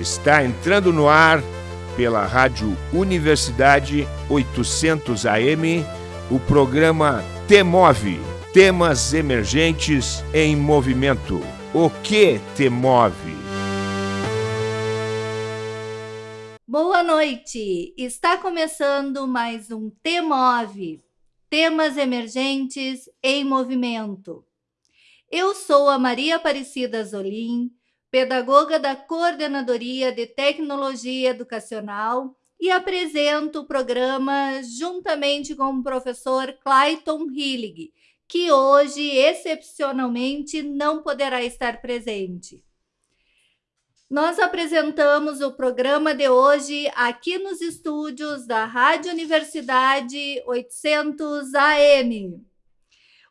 Está entrando no ar pela Rádio Universidade 800 AM o programa Temove Temas Emergentes em Movimento. O que te move? Boa noite! Está começando mais um Temove Temas Emergentes em Movimento. Eu sou a Maria Aparecida Zolim pedagoga da Coordenadoria de Tecnologia Educacional, e apresento o programa juntamente com o professor Clayton Hillig, que hoje, excepcionalmente, não poderá estar presente. Nós apresentamos o programa de hoje aqui nos estúdios da Rádio Universidade 800 AM.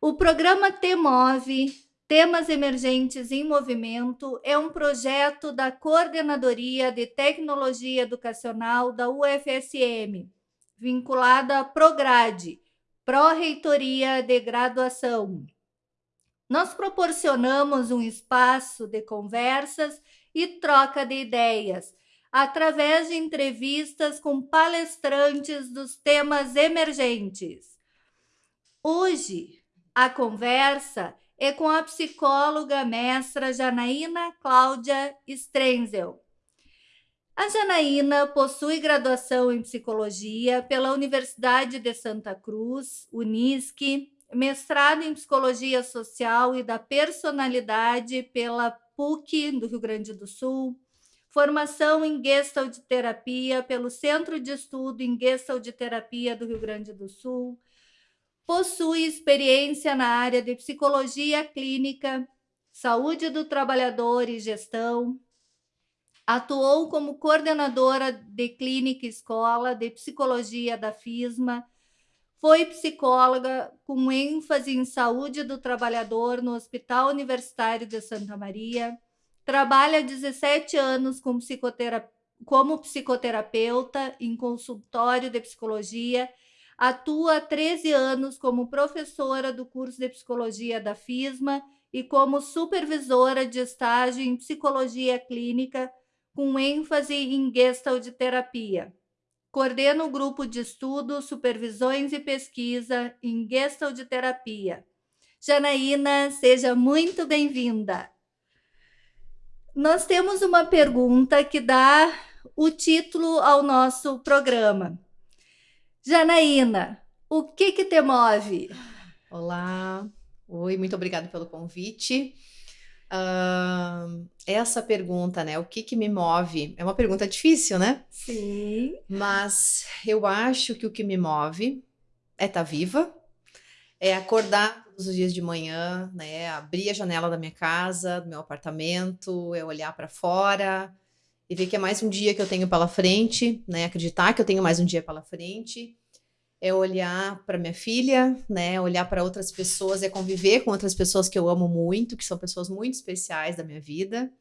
O programa T-Move Temas Emergentes em Movimento é um projeto da Coordenadoria de Tecnologia Educacional da UFSM, vinculada à Prograde, Pró-Reitoria de Graduação. Nós proporcionamos um espaço de conversas e troca de ideias, através de entrevistas com palestrantes dos temas emergentes. Hoje, a conversa é com a psicóloga mestra Janaína Cláudia Strenzel. A Janaína possui graduação em psicologia pela Universidade de Santa Cruz, Unisc, mestrado em psicologia social e da personalidade pela PUC do Rio Grande do Sul, formação em Gestalt terapia pelo Centro de Estudo em Gestalt terapia do Rio Grande do Sul, possui experiência na área de psicologia clínica, saúde do trabalhador e gestão. Atuou como coordenadora de clínica escola de psicologia da FISMA. Foi psicóloga com ênfase em saúde do trabalhador no Hospital Universitário de Santa Maria. Trabalha há 17 anos com psicotera como psicoterapeuta em consultório de psicologia Atua há 13 anos como professora do curso de psicologia da FISMA e como supervisora de estágio em psicologia clínica, com ênfase em gestalt terapia. Coordena o grupo de estudo, supervisões e pesquisa em gestalt terapia. Janaína, seja muito bem-vinda. Nós temos uma pergunta que dá o título ao nosso programa. Janaína, o que que te move? Olá, oi, muito obrigada pelo convite. Uh, essa pergunta, né? O que que me move? É uma pergunta difícil, né? Sim. Mas eu acho que o que me move é estar tá viva, é acordar todos os dias de manhã, né? Abrir a janela da minha casa, do meu apartamento, é olhar para fora, e ver que é mais um dia que eu tenho pela frente, né? Acreditar que eu tenho mais um dia pela frente. É olhar para minha filha, né? Olhar para outras pessoas, é conviver com outras pessoas que eu amo muito, que são pessoas muito especiais da minha vida.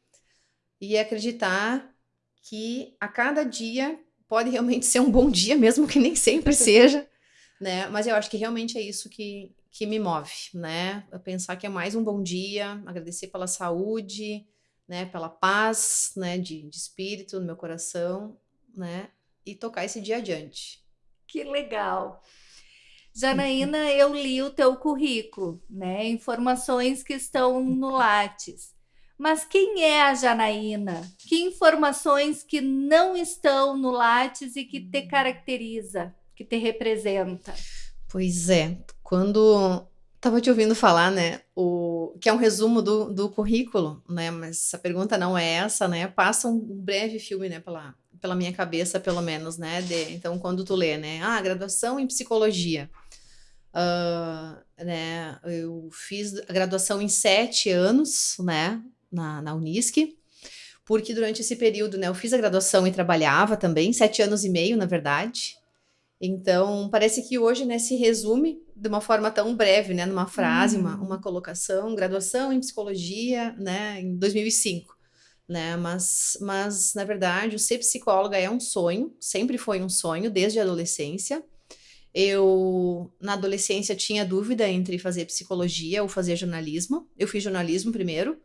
E acreditar que a cada dia pode realmente ser um bom dia, mesmo que nem sempre seja, né? Mas eu acho que realmente é isso que, que me move, né? pensar que é mais um bom dia, agradecer pela saúde, né, pela paz, né, de, de espírito no meu coração, né, e tocar esse dia adiante. Que legal. Janaína, eu li o teu currículo, né, informações que estão no Lattes. Mas quem é a Janaína? Que informações que não estão no Lattes e que te caracteriza, que te representa? Pois é, quando Tava te ouvindo falar, né, o, que é um resumo do, do currículo, né, mas a pergunta não é essa, né, passa um breve filme, né, pela, pela minha cabeça, pelo menos, né, de, então quando tu lê, né, ah, graduação em psicologia, uh, né, eu fiz a graduação em sete anos, né, na, na Unisc, porque durante esse período, né, eu fiz a graduação e trabalhava também, sete anos e meio, na verdade, então, parece que hoje, né, se resume de uma forma tão breve, né, numa frase, uma, uhum. uma colocação, graduação em psicologia, né, em 2005, né, mas, mas, na verdade, o ser psicóloga é um sonho, sempre foi um sonho, desde a adolescência. Eu, na adolescência, tinha dúvida entre fazer psicologia ou fazer jornalismo. Eu fiz jornalismo primeiro,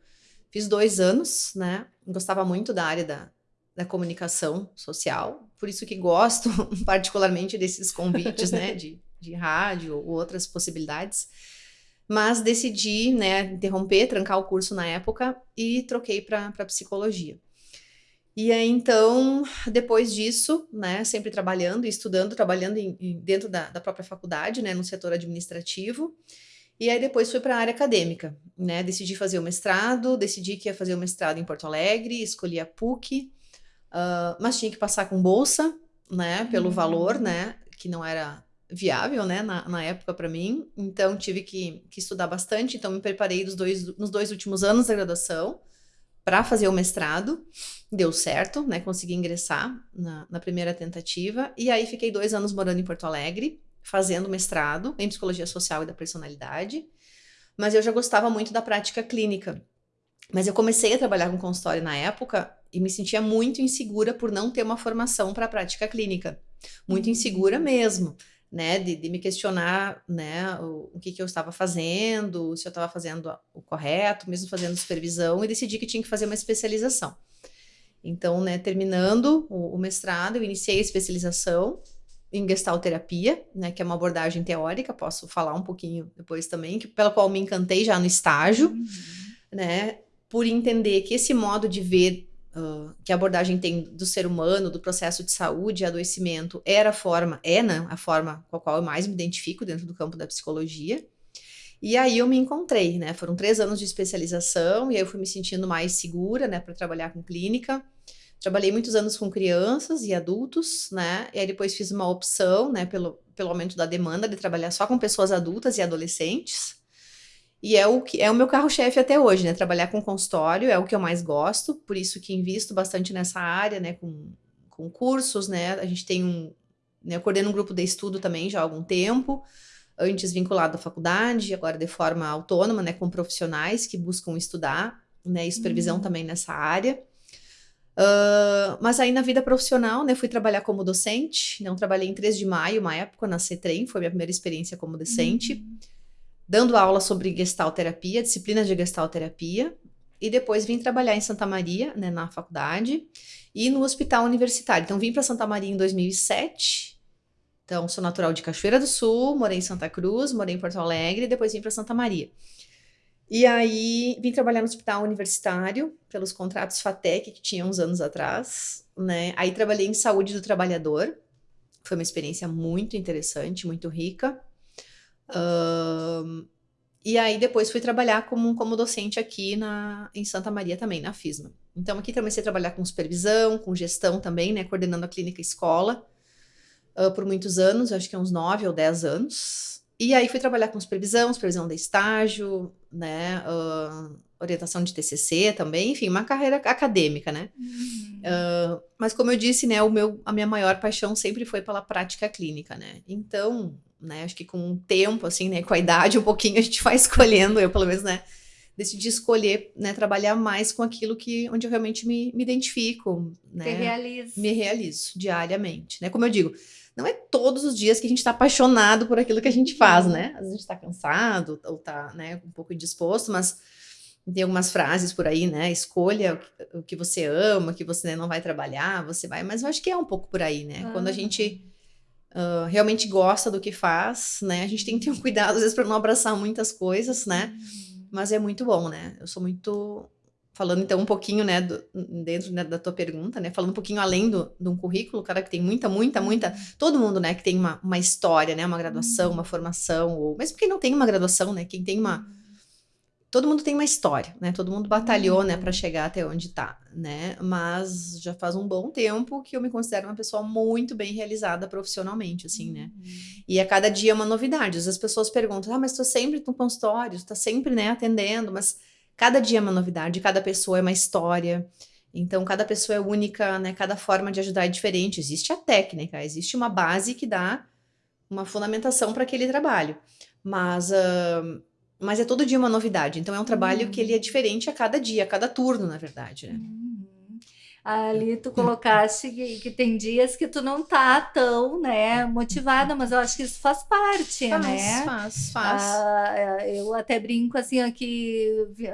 fiz dois anos, né, gostava muito da área da, da comunicação social, por isso que gosto particularmente desses convites, né, de, de rádio ou outras possibilidades. Mas decidi, né, interromper, trancar o curso na época e troquei para psicologia. E aí, então, depois disso, né, sempre trabalhando e estudando, trabalhando em, em, dentro da, da, própria faculdade, né, no setor administrativo. E aí depois fui para a área acadêmica, né, decidi fazer o mestrado, decidi que ia fazer o mestrado em Porto Alegre, escolhi a PUC, uh, mas tinha que passar com bolsa, né, pelo uhum. valor, né, que não era viável, né, na, na época para mim. Então tive que, que estudar bastante, então me preparei dos dois, nos dois últimos anos da graduação para fazer o mestrado. Deu certo, né? Consegui ingressar na, na, primeira tentativa. E aí fiquei dois anos morando em Porto Alegre, fazendo mestrado em psicologia social e da personalidade. Mas eu já gostava muito da prática clínica. Mas eu comecei a trabalhar com consultório na época e me sentia muito insegura por não ter uma formação para a prática clínica. Muito insegura uhum. mesmo né, de, de, me questionar, né, o, o que, que eu estava fazendo, se eu estava fazendo o correto, mesmo fazendo supervisão, e decidi que tinha que fazer uma especialização. Então, né, terminando o, o mestrado, eu iniciei a especialização em gestalterapia, né, que é uma abordagem teórica, posso falar um pouquinho depois também, que, pela qual me encantei já no estágio, uhum. né, por entender que esse modo de ver uh, que a abordagem tem do ser humano, do processo de saúde e adoecimento, era a forma, é né, a forma com a qual eu mais me identifico dentro do campo da psicologia. E aí eu me encontrei, né? Foram três anos de especialização e aí eu fui me sentindo mais segura, né, para trabalhar com clínica. Trabalhei muitos anos com crianças e adultos, né? E aí depois fiz uma opção, né, pelo, pelo aumento da demanda de trabalhar só com pessoas adultas e adolescentes. E é o que é o meu carro-chefe até hoje, né? Trabalhar com consultório é o que eu mais gosto, por isso que invisto bastante nessa área, né? Com, com cursos, né? A gente tem um. Né, eu coordeno um grupo de estudo também já há algum tempo, antes vinculado à faculdade, agora de forma autônoma, né? Com profissionais que buscam estudar, né? E supervisão uhum. também nessa área. Uh, mas aí na vida profissional, né, fui trabalhar como docente, não trabalhei em 3 de maio, uma época na CETREM, foi minha primeira experiência como docente. Uhum dando aula sobre gestalterapia, disciplina de gestalterapia, e depois vim trabalhar em Santa Maria, né, na faculdade, e no hospital universitário. Então vim para Santa Maria em 2007. Então sou natural de Cachoeira do Sul, morei em Santa Cruz, morei em Porto Alegre, e depois vim para Santa Maria. E aí vim trabalhar no hospital universitário pelos contratos FATEC que tinha uns anos atrás, né? Aí trabalhei em saúde do trabalhador. Foi uma experiência muito interessante, muito rica. Uh, e aí depois fui trabalhar como, como docente aqui na, em Santa Maria também, na FISMA. Então aqui comecei a trabalhar com supervisão, com gestão também, né? Coordenando a clínica escola uh, por muitos anos, acho que uns nove ou dez anos. E aí fui trabalhar com supervisão, supervisão de estágio, né? Uh, orientação de TCC também, enfim, uma carreira acadêmica, né? Uhum. Uh, mas como eu disse, né, o meu, a minha maior paixão sempre foi pela prática clínica, né? Então, né? Acho que com o tempo, assim, né? Com a idade um pouquinho, a gente vai escolhendo, eu pelo menos, né? Decidi escolher, né? Trabalhar mais com aquilo que, onde eu realmente me, me identifico, né? Me realizo. Me realizo diariamente, né? Como eu digo, não é todos os dias que a gente está apaixonado por aquilo que a gente faz, né? Às vezes a gente está cansado ou está, né? Um pouco indisposto, mas tem algumas frases por aí, né? Escolha o que você ama, que você né, não vai trabalhar, você vai. Mas eu acho que é um pouco por aí, né? Quando a gente uh, realmente gosta do que faz, né? A gente tem que ter um cuidado, às vezes, para não abraçar muitas coisas, né? Uhum. Mas é muito bom, né? Eu sou muito. Falando então um pouquinho, né, do, dentro né, da tua pergunta, né, falando um pouquinho além do, de um currículo, cara que tem muita, muita, muita, uhum. todo mundo, né, que tem uma, uma história, né, uma graduação, uhum. uma formação, ou mesmo quem não tem uma graduação, né, quem tem uma, todo mundo tem uma história, né? Todo mundo batalhou, uhum. né, para chegar até onde tá, né? Mas já faz um bom tempo que eu me considero uma pessoa muito bem realizada profissionalmente, assim, né? Uhum. E a cada dia é uma novidade. As pessoas perguntam: "Ah, mas tu sempre no consultório, tu tá sempre, né, atendendo", mas cada dia é uma novidade, cada pessoa é uma história. Então, cada pessoa é única, né? Cada forma de ajudar é diferente. Existe a técnica, existe uma base que dá uma fundamentação para aquele trabalho. Mas uh, mas é todo dia uma novidade. Então é um trabalho uhum. que ele é uhum. diferente a cada dia, a cada turno, na verdade, né? Uhum. ali tu colocaste que, que, tem dias que tu não tá tão, né, motivada, mas eu acho que isso faz parte, faz, né? Faz, faz, ah, é, eu até brinco assim aqui,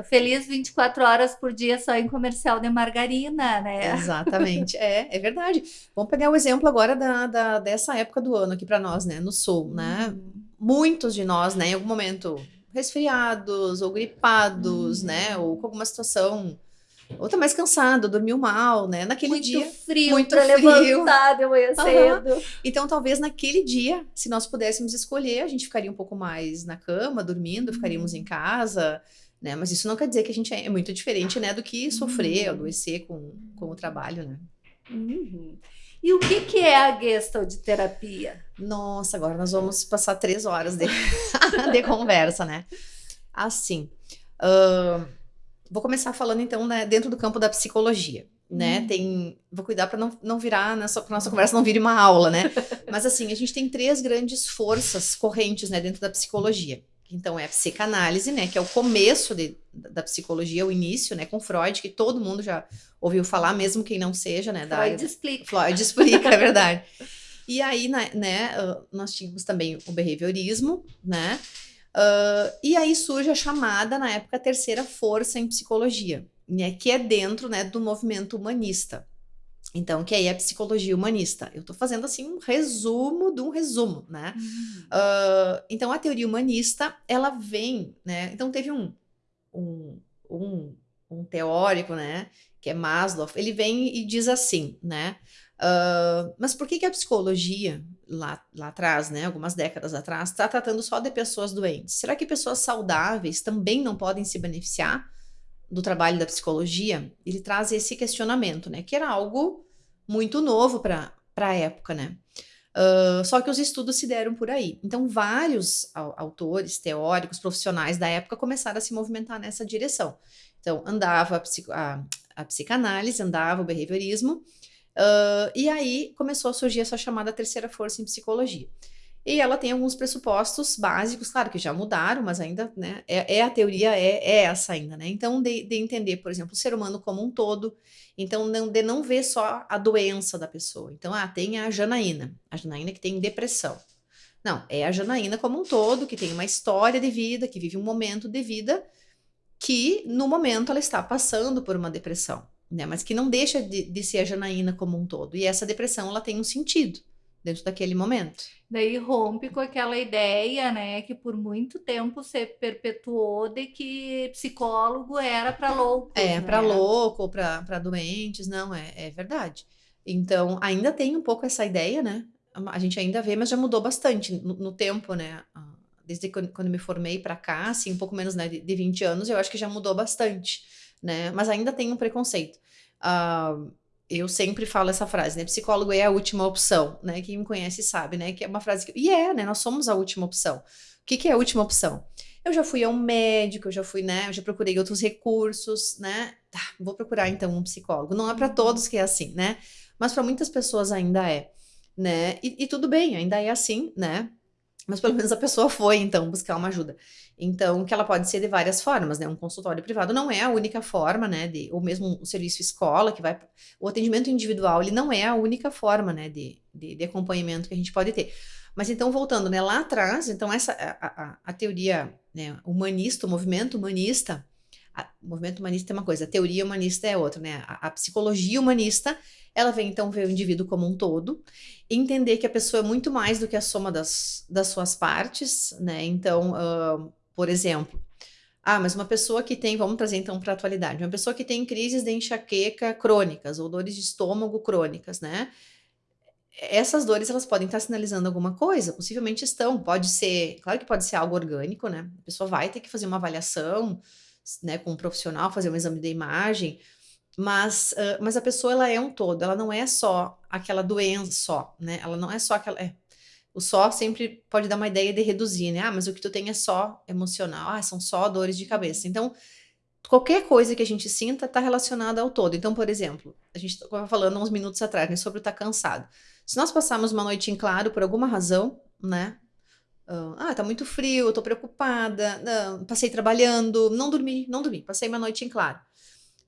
feliz 24 horas por dia só em comercial de margarina, né? Exatamente, é, é verdade. Vamos pegar o exemplo agora da, da dessa época do ano aqui para nós, né, no sul, né? Uhum. Muitos de nós, né, em algum momento resfriados ou gripados, uhum. né, ou com alguma situação ou tá mais cansado, dormiu mal, né? Naquele muito dia. Frio muito pra frio. levantar de manhã uhum. cedo. Então, talvez naquele dia, se nós pudéssemos escolher, a gente ficaria um pouco mais na cama, dormindo, ficaríamos em casa, né? Mas isso não quer dizer que a gente é muito diferente, né? Do que sofrer, uhum. adoecer com, com o trabalho, né? Uhum. E o que, que é a Gestalt de terapia? Nossa, agora nós vamos passar três horas de, de conversa, né? Assim, uh, Vou começar falando então, né, dentro do campo da psicologia, né? Hum. Tem, vou cuidar para não, não virar nessa nossa conversa não vire uma aula, né? Mas assim, a gente tem três grandes forças correntes, né, dentro da psicologia. Então é a psicanálise, né, que é o começo de, da psicologia, o início, né, com Freud, que todo mundo já ouviu falar, mesmo quem não seja, né, da Freud explica. Freud explica, é verdade. E aí, né, né nós tínhamos também o behaviorismo, né? Uh, e aí surge a chamada, na época, terceira força em psicologia, né, que é dentro né, do movimento humanista. Então, que aí é psicologia humanista. Eu estou fazendo assim um resumo de um resumo, né? Uhum. Uh, então, a teoria humanista, ela vem, né? Então, teve um, um, um, um teórico, né? Que é Maslow, ele vem e diz assim, né? Uh, mas por que, que a psicologia, lá, lá atrás, né, algumas décadas atrás, está tratando só de pessoas doentes? Será que pessoas saudáveis também não podem se beneficiar do trabalho da psicologia? Ele traz esse questionamento, né, que era algo muito novo para a época, né? Uh, só que os estudos se deram por aí. Então, vários autores, teóricos, profissionais da época começaram a se movimentar nessa direção. Então, andava a, psico, a, a psicanálise, andava o behaviorismo, Uh, e aí começou a surgir essa chamada terceira força em psicologia. E ela tem alguns pressupostos básicos, claro que já mudaram, mas ainda, né, é, é a teoria, é, é, essa ainda, né? Então, de, de, entender, por exemplo, o ser humano como um todo, então, não, de não ver só a doença da pessoa. Então, ah, tem a Janaína, a Janaína que tem depressão. Não, é a Janaína como um todo, que tem uma história de vida, que vive um momento de vida, que no momento ela está passando por uma depressão né? Mas que não deixa de, de ser a Janaína como um todo. E essa depressão, ela tem um sentido dentro daquele momento. Daí rompe com aquela ideia, né, que por muito tempo se perpetuou de que psicólogo era para louco. É, né? para louco ou para doentes, não, é, é verdade. Então, ainda tem um pouco essa ideia, né? A gente ainda vê, mas já mudou bastante no, no tempo, né? Ah, desde quando, quando me formei para cá, assim, um pouco menos né, de, de 20 anos, eu acho que já mudou bastante né? Mas ainda tem um preconceito. Uh, eu sempre falo essa frase, né? Psicólogo é a última opção, né? Quem me conhece sabe, né? Que é uma frase que. E é, né? Nós somos a última opção. O que, que é a última opção? Eu já fui a um médico, eu já fui, né? Eu já procurei outros recursos, né? Tá, vou procurar então um psicólogo. Não é para todos que é assim, né? Mas para muitas pessoas ainda é, né? E, e tudo bem, ainda é assim, né? Mas pelo menos a pessoa foi, então, buscar uma ajuda. Então, que ela pode ser de várias formas, né? Um consultório privado não é a única forma, né? De, ou mesmo o serviço escola, que vai. O atendimento individual, ele não é a única forma, né? De, de, de acompanhamento que a gente pode ter. Mas então, voltando, né? Lá atrás, então, essa a, a, a teoria né, humanista, o movimento humanista, a, o movimento humanista é uma coisa, a teoria humanista é outra, né? A, a, psicologia humanista, ela vem então ver o indivíduo como um todo, entender que a pessoa é muito mais do que a soma das, das suas partes, né? Então, uh, por exemplo, ah, mas uma pessoa que tem, vamos trazer então para a atualidade, uma pessoa que tem crises de enxaqueca crônicas ou dores de estômago crônicas, né? Essas dores elas podem estar sinalizando alguma coisa, possivelmente estão, pode ser, claro que pode ser algo orgânico, né? A pessoa vai ter que fazer uma avaliação, né, com um profissional, fazer um exame de imagem, mas, uh, mas a pessoa ela é um todo, ela não é só aquela doença só, né? Ela não é só aquela. É, o só sempre pode dar uma ideia de reduzir, né? Ah, mas o que tu tem é só emocional, ah, são só dores de cabeça. Então, qualquer coisa que a gente sinta está relacionada ao todo. Então, por exemplo, a gente estava falando uns minutos atrás né, sobre estar tá cansado. Se nós passarmos uma noite em claro por alguma razão, né? Ah, tá muito frio, eu tô preocupada, não, passei trabalhando, não dormi, não dormi, passei uma noite em claro.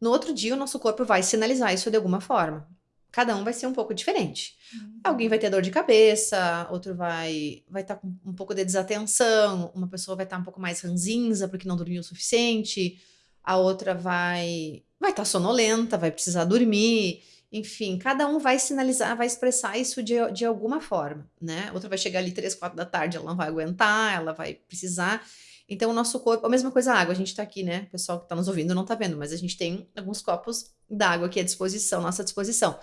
No outro dia, o nosso corpo vai sinalizar isso de alguma forma. Cada um vai ser um pouco diferente. Uhum. Alguém vai ter dor de cabeça, outro vai vai estar tá com um pouco de desatenção, uma pessoa vai estar tá um pouco mais ranzinza porque não dormiu o suficiente, a outra vai vai estar tá sonolenta, vai precisar dormir. Enfim, cada um vai sinalizar, vai expressar isso de, de alguma forma, né? Outra vai chegar ali três, quatro da tarde, ela não vai aguentar, ela vai precisar. Então, o nosso corpo, a mesma coisa a água, a gente tá aqui, né? O pessoal que tá nos ouvindo não tá vendo, mas a gente tem alguns copos d'água aqui à disposição, nossa disposição.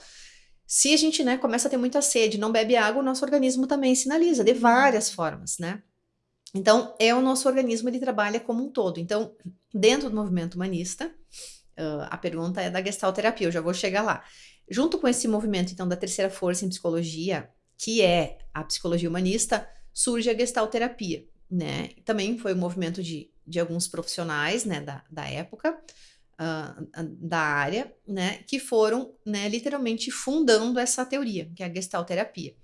Se a gente, né, começa a ter muita sede, não bebe água, o nosso organismo também sinaliza de várias formas, né? Então, é o nosso organismo, ele trabalha como um todo. Então, dentro do movimento humanista, uh, a pergunta é da gestalterapia, eu já vou chegar lá. Junto com esse movimento, então, da terceira força em psicologia, que é a psicologia humanista, surge a gestalterapia né? Também foi um movimento de, de alguns profissionais, né, da, da época, uh, da área, né, que foram, né, literalmente fundando essa teoria, que é a gestalterapia.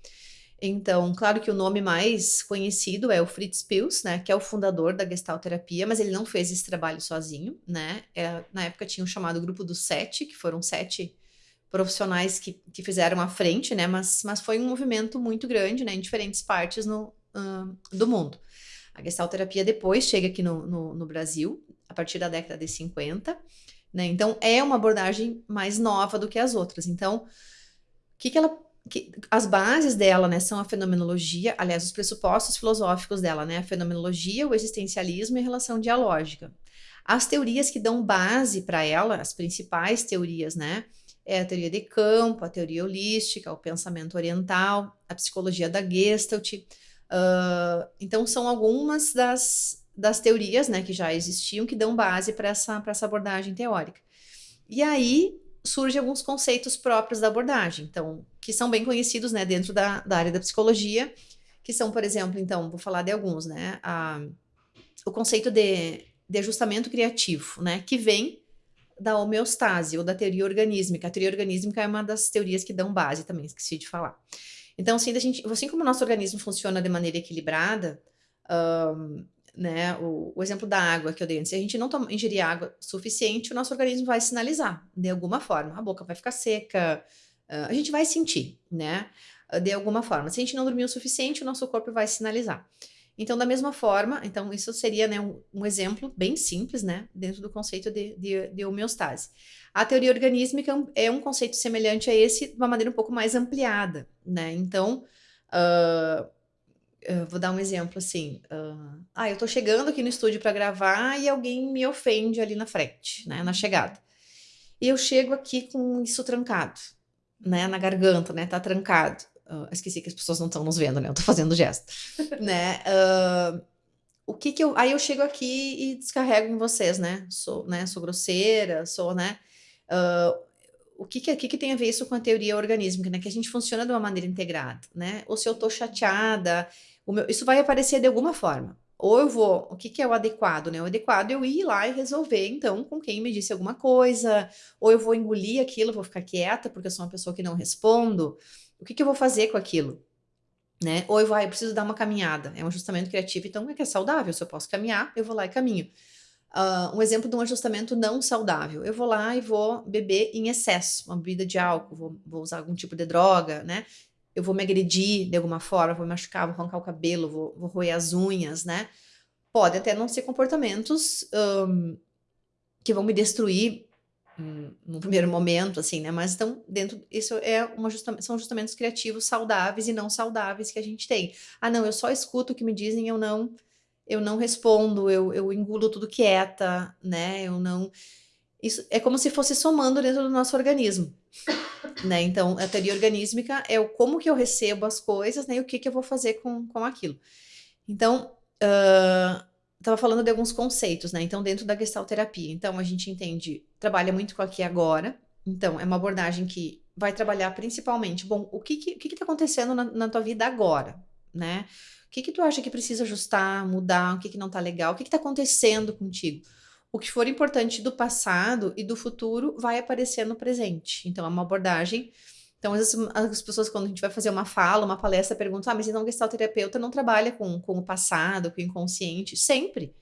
Então, claro que o nome mais conhecido é o Fritz Pils, né, que é o fundador da gestalterapia, mas ele não fez esse trabalho sozinho, né? É, na época tinha o chamado grupo dos sete, que foram sete profissionais que, que fizeram a frente, né? Mas, mas foi um movimento muito grande, né, em diferentes partes no, uh, do mundo. A gestalterapia depois chega aqui no, no, no Brasil, a partir da década de 50, né? Então, é uma abordagem mais nova do que as outras. Então, o que, que ela que, as bases dela, né, são a fenomenologia, aliás, os pressupostos filosóficos dela, né, a fenomenologia, o existencialismo e a relação dialógica. As teorias que dão base para ela, as principais teorias, né, é a teoria de campo, a teoria holística, o pensamento oriental, a psicologia da Gestalt, Uh, então, são algumas das, das teorias né, que já existiam que dão base para essa, essa abordagem teórica. E aí surgem alguns conceitos próprios da abordagem, então, que são bem conhecidos né, dentro da, da área da psicologia, que são, por exemplo, então, vou falar de alguns, né? A, o conceito de, de ajustamento criativo, né? Que vem da homeostase ou da teoria organísmica. A teoria organísmica é uma das teorias que dão base também, esqueci de falar. Então, assim, gente, assim como o nosso organismo funciona de maneira equilibrada, um, né, o, o, exemplo da água que eu dei antes, se a gente não toma, ingerir água suficiente, o nosso organismo vai sinalizar de alguma forma. A boca vai ficar seca, uh, a gente vai sentir, né, de alguma forma. Se a gente não dormir o suficiente, o nosso corpo vai sinalizar. Então, da mesma forma, então isso seria né, um, um, exemplo bem simples, né, dentro do conceito de, de, de homeostase. A teoria organísmica é um conceito semelhante a esse, de uma maneira um pouco mais ampliada, né? Então, uh, vou dar um exemplo assim. Uh, ah, eu tô chegando aqui no estúdio para gravar e alguém me ofende ali na frente, né, na chegada. E eu chego aqui com isso trancado, né, na garganta, né, tá trancado. Uh, esqueci que as pessoas não estão nos vendo, né? Eu tô fazendo gesto. né? Uh, o que que eu. Aí eu chego aqui e descarrego em vocês, né? Sou, né? sou grosseira, sou, né? Uh, o que que, que que tem a ver isso com a teoria organísmica, né? Que a gente funciona de uma maneira integrada, né? Ou se eu tô chateada, meu, isso vai aparecer de alguma forma. Ou eu vou, o que, que é o adequado, né? O adequado é eu ir lá e resolver, então, com quem me disse alguma coisa, ou eu vou engolir aquilo, vou ficar quieta, porque eu sou uma pessoa que não respondo o que, que eu vou fazer com aquilo? Né? Ou eu, vou, ah, eu preciso dar uma caminhada. É um ajustamento criativo, então é que é saudável. Se eu posso caminhar, eu vou lá e caminho. Uh, um exemplo de um ajustamento não saudável. Eu vou lá e vou beber em excesso, uma bebida de álcool, vou, vou usar algum tipo de droga, né? Eu vou me agredir de alguma forma, vou me machucar, vou arrancar o cabelo, vou, vou roer as unhas, né? Pode até não ser comportamentos um, que vão me destruir no primeiro momento, assim, né? Mas então, dentro, isso é uma justa, são ajustamentos criativos saudáveis e não saudáveis que a gente tem. Ah, não, eu só escuto o que me dizem, eu não, eu não respondo, eu, eu engulo tudo quieta, né? Eu não. Isso é como se fosse somando dentro do nosso organismo. Né? Então, a teoria organísmica é o como que eu recebo as coisas, né? E o que, que eu vou fazer com, com aquilo. Então, uh, estava falando de alguns conceitos, né? Então, dentro da gestalterapia. Então, a gente entende, trabalha muito com aqui agora. Então, é uma abordagem que vai trabalhar principalmente, bom, o que que, que, que tá acontecendo na, na, tua vida agora, né? O que que tu acha que precisa ajustar, mudar, o que que não tá legal, o que que tá acontecendo contigo? O que for importante do passado e do futuro vai aparecer no presente. Então, é uma abordagem então, às vezes, as pessoas, quando a gente vai fazer uma fala, uma palestra, perguntam: ah, mas então o gestalterapeuta não trabalha com, com o passado, com o inconsciente? Sempre.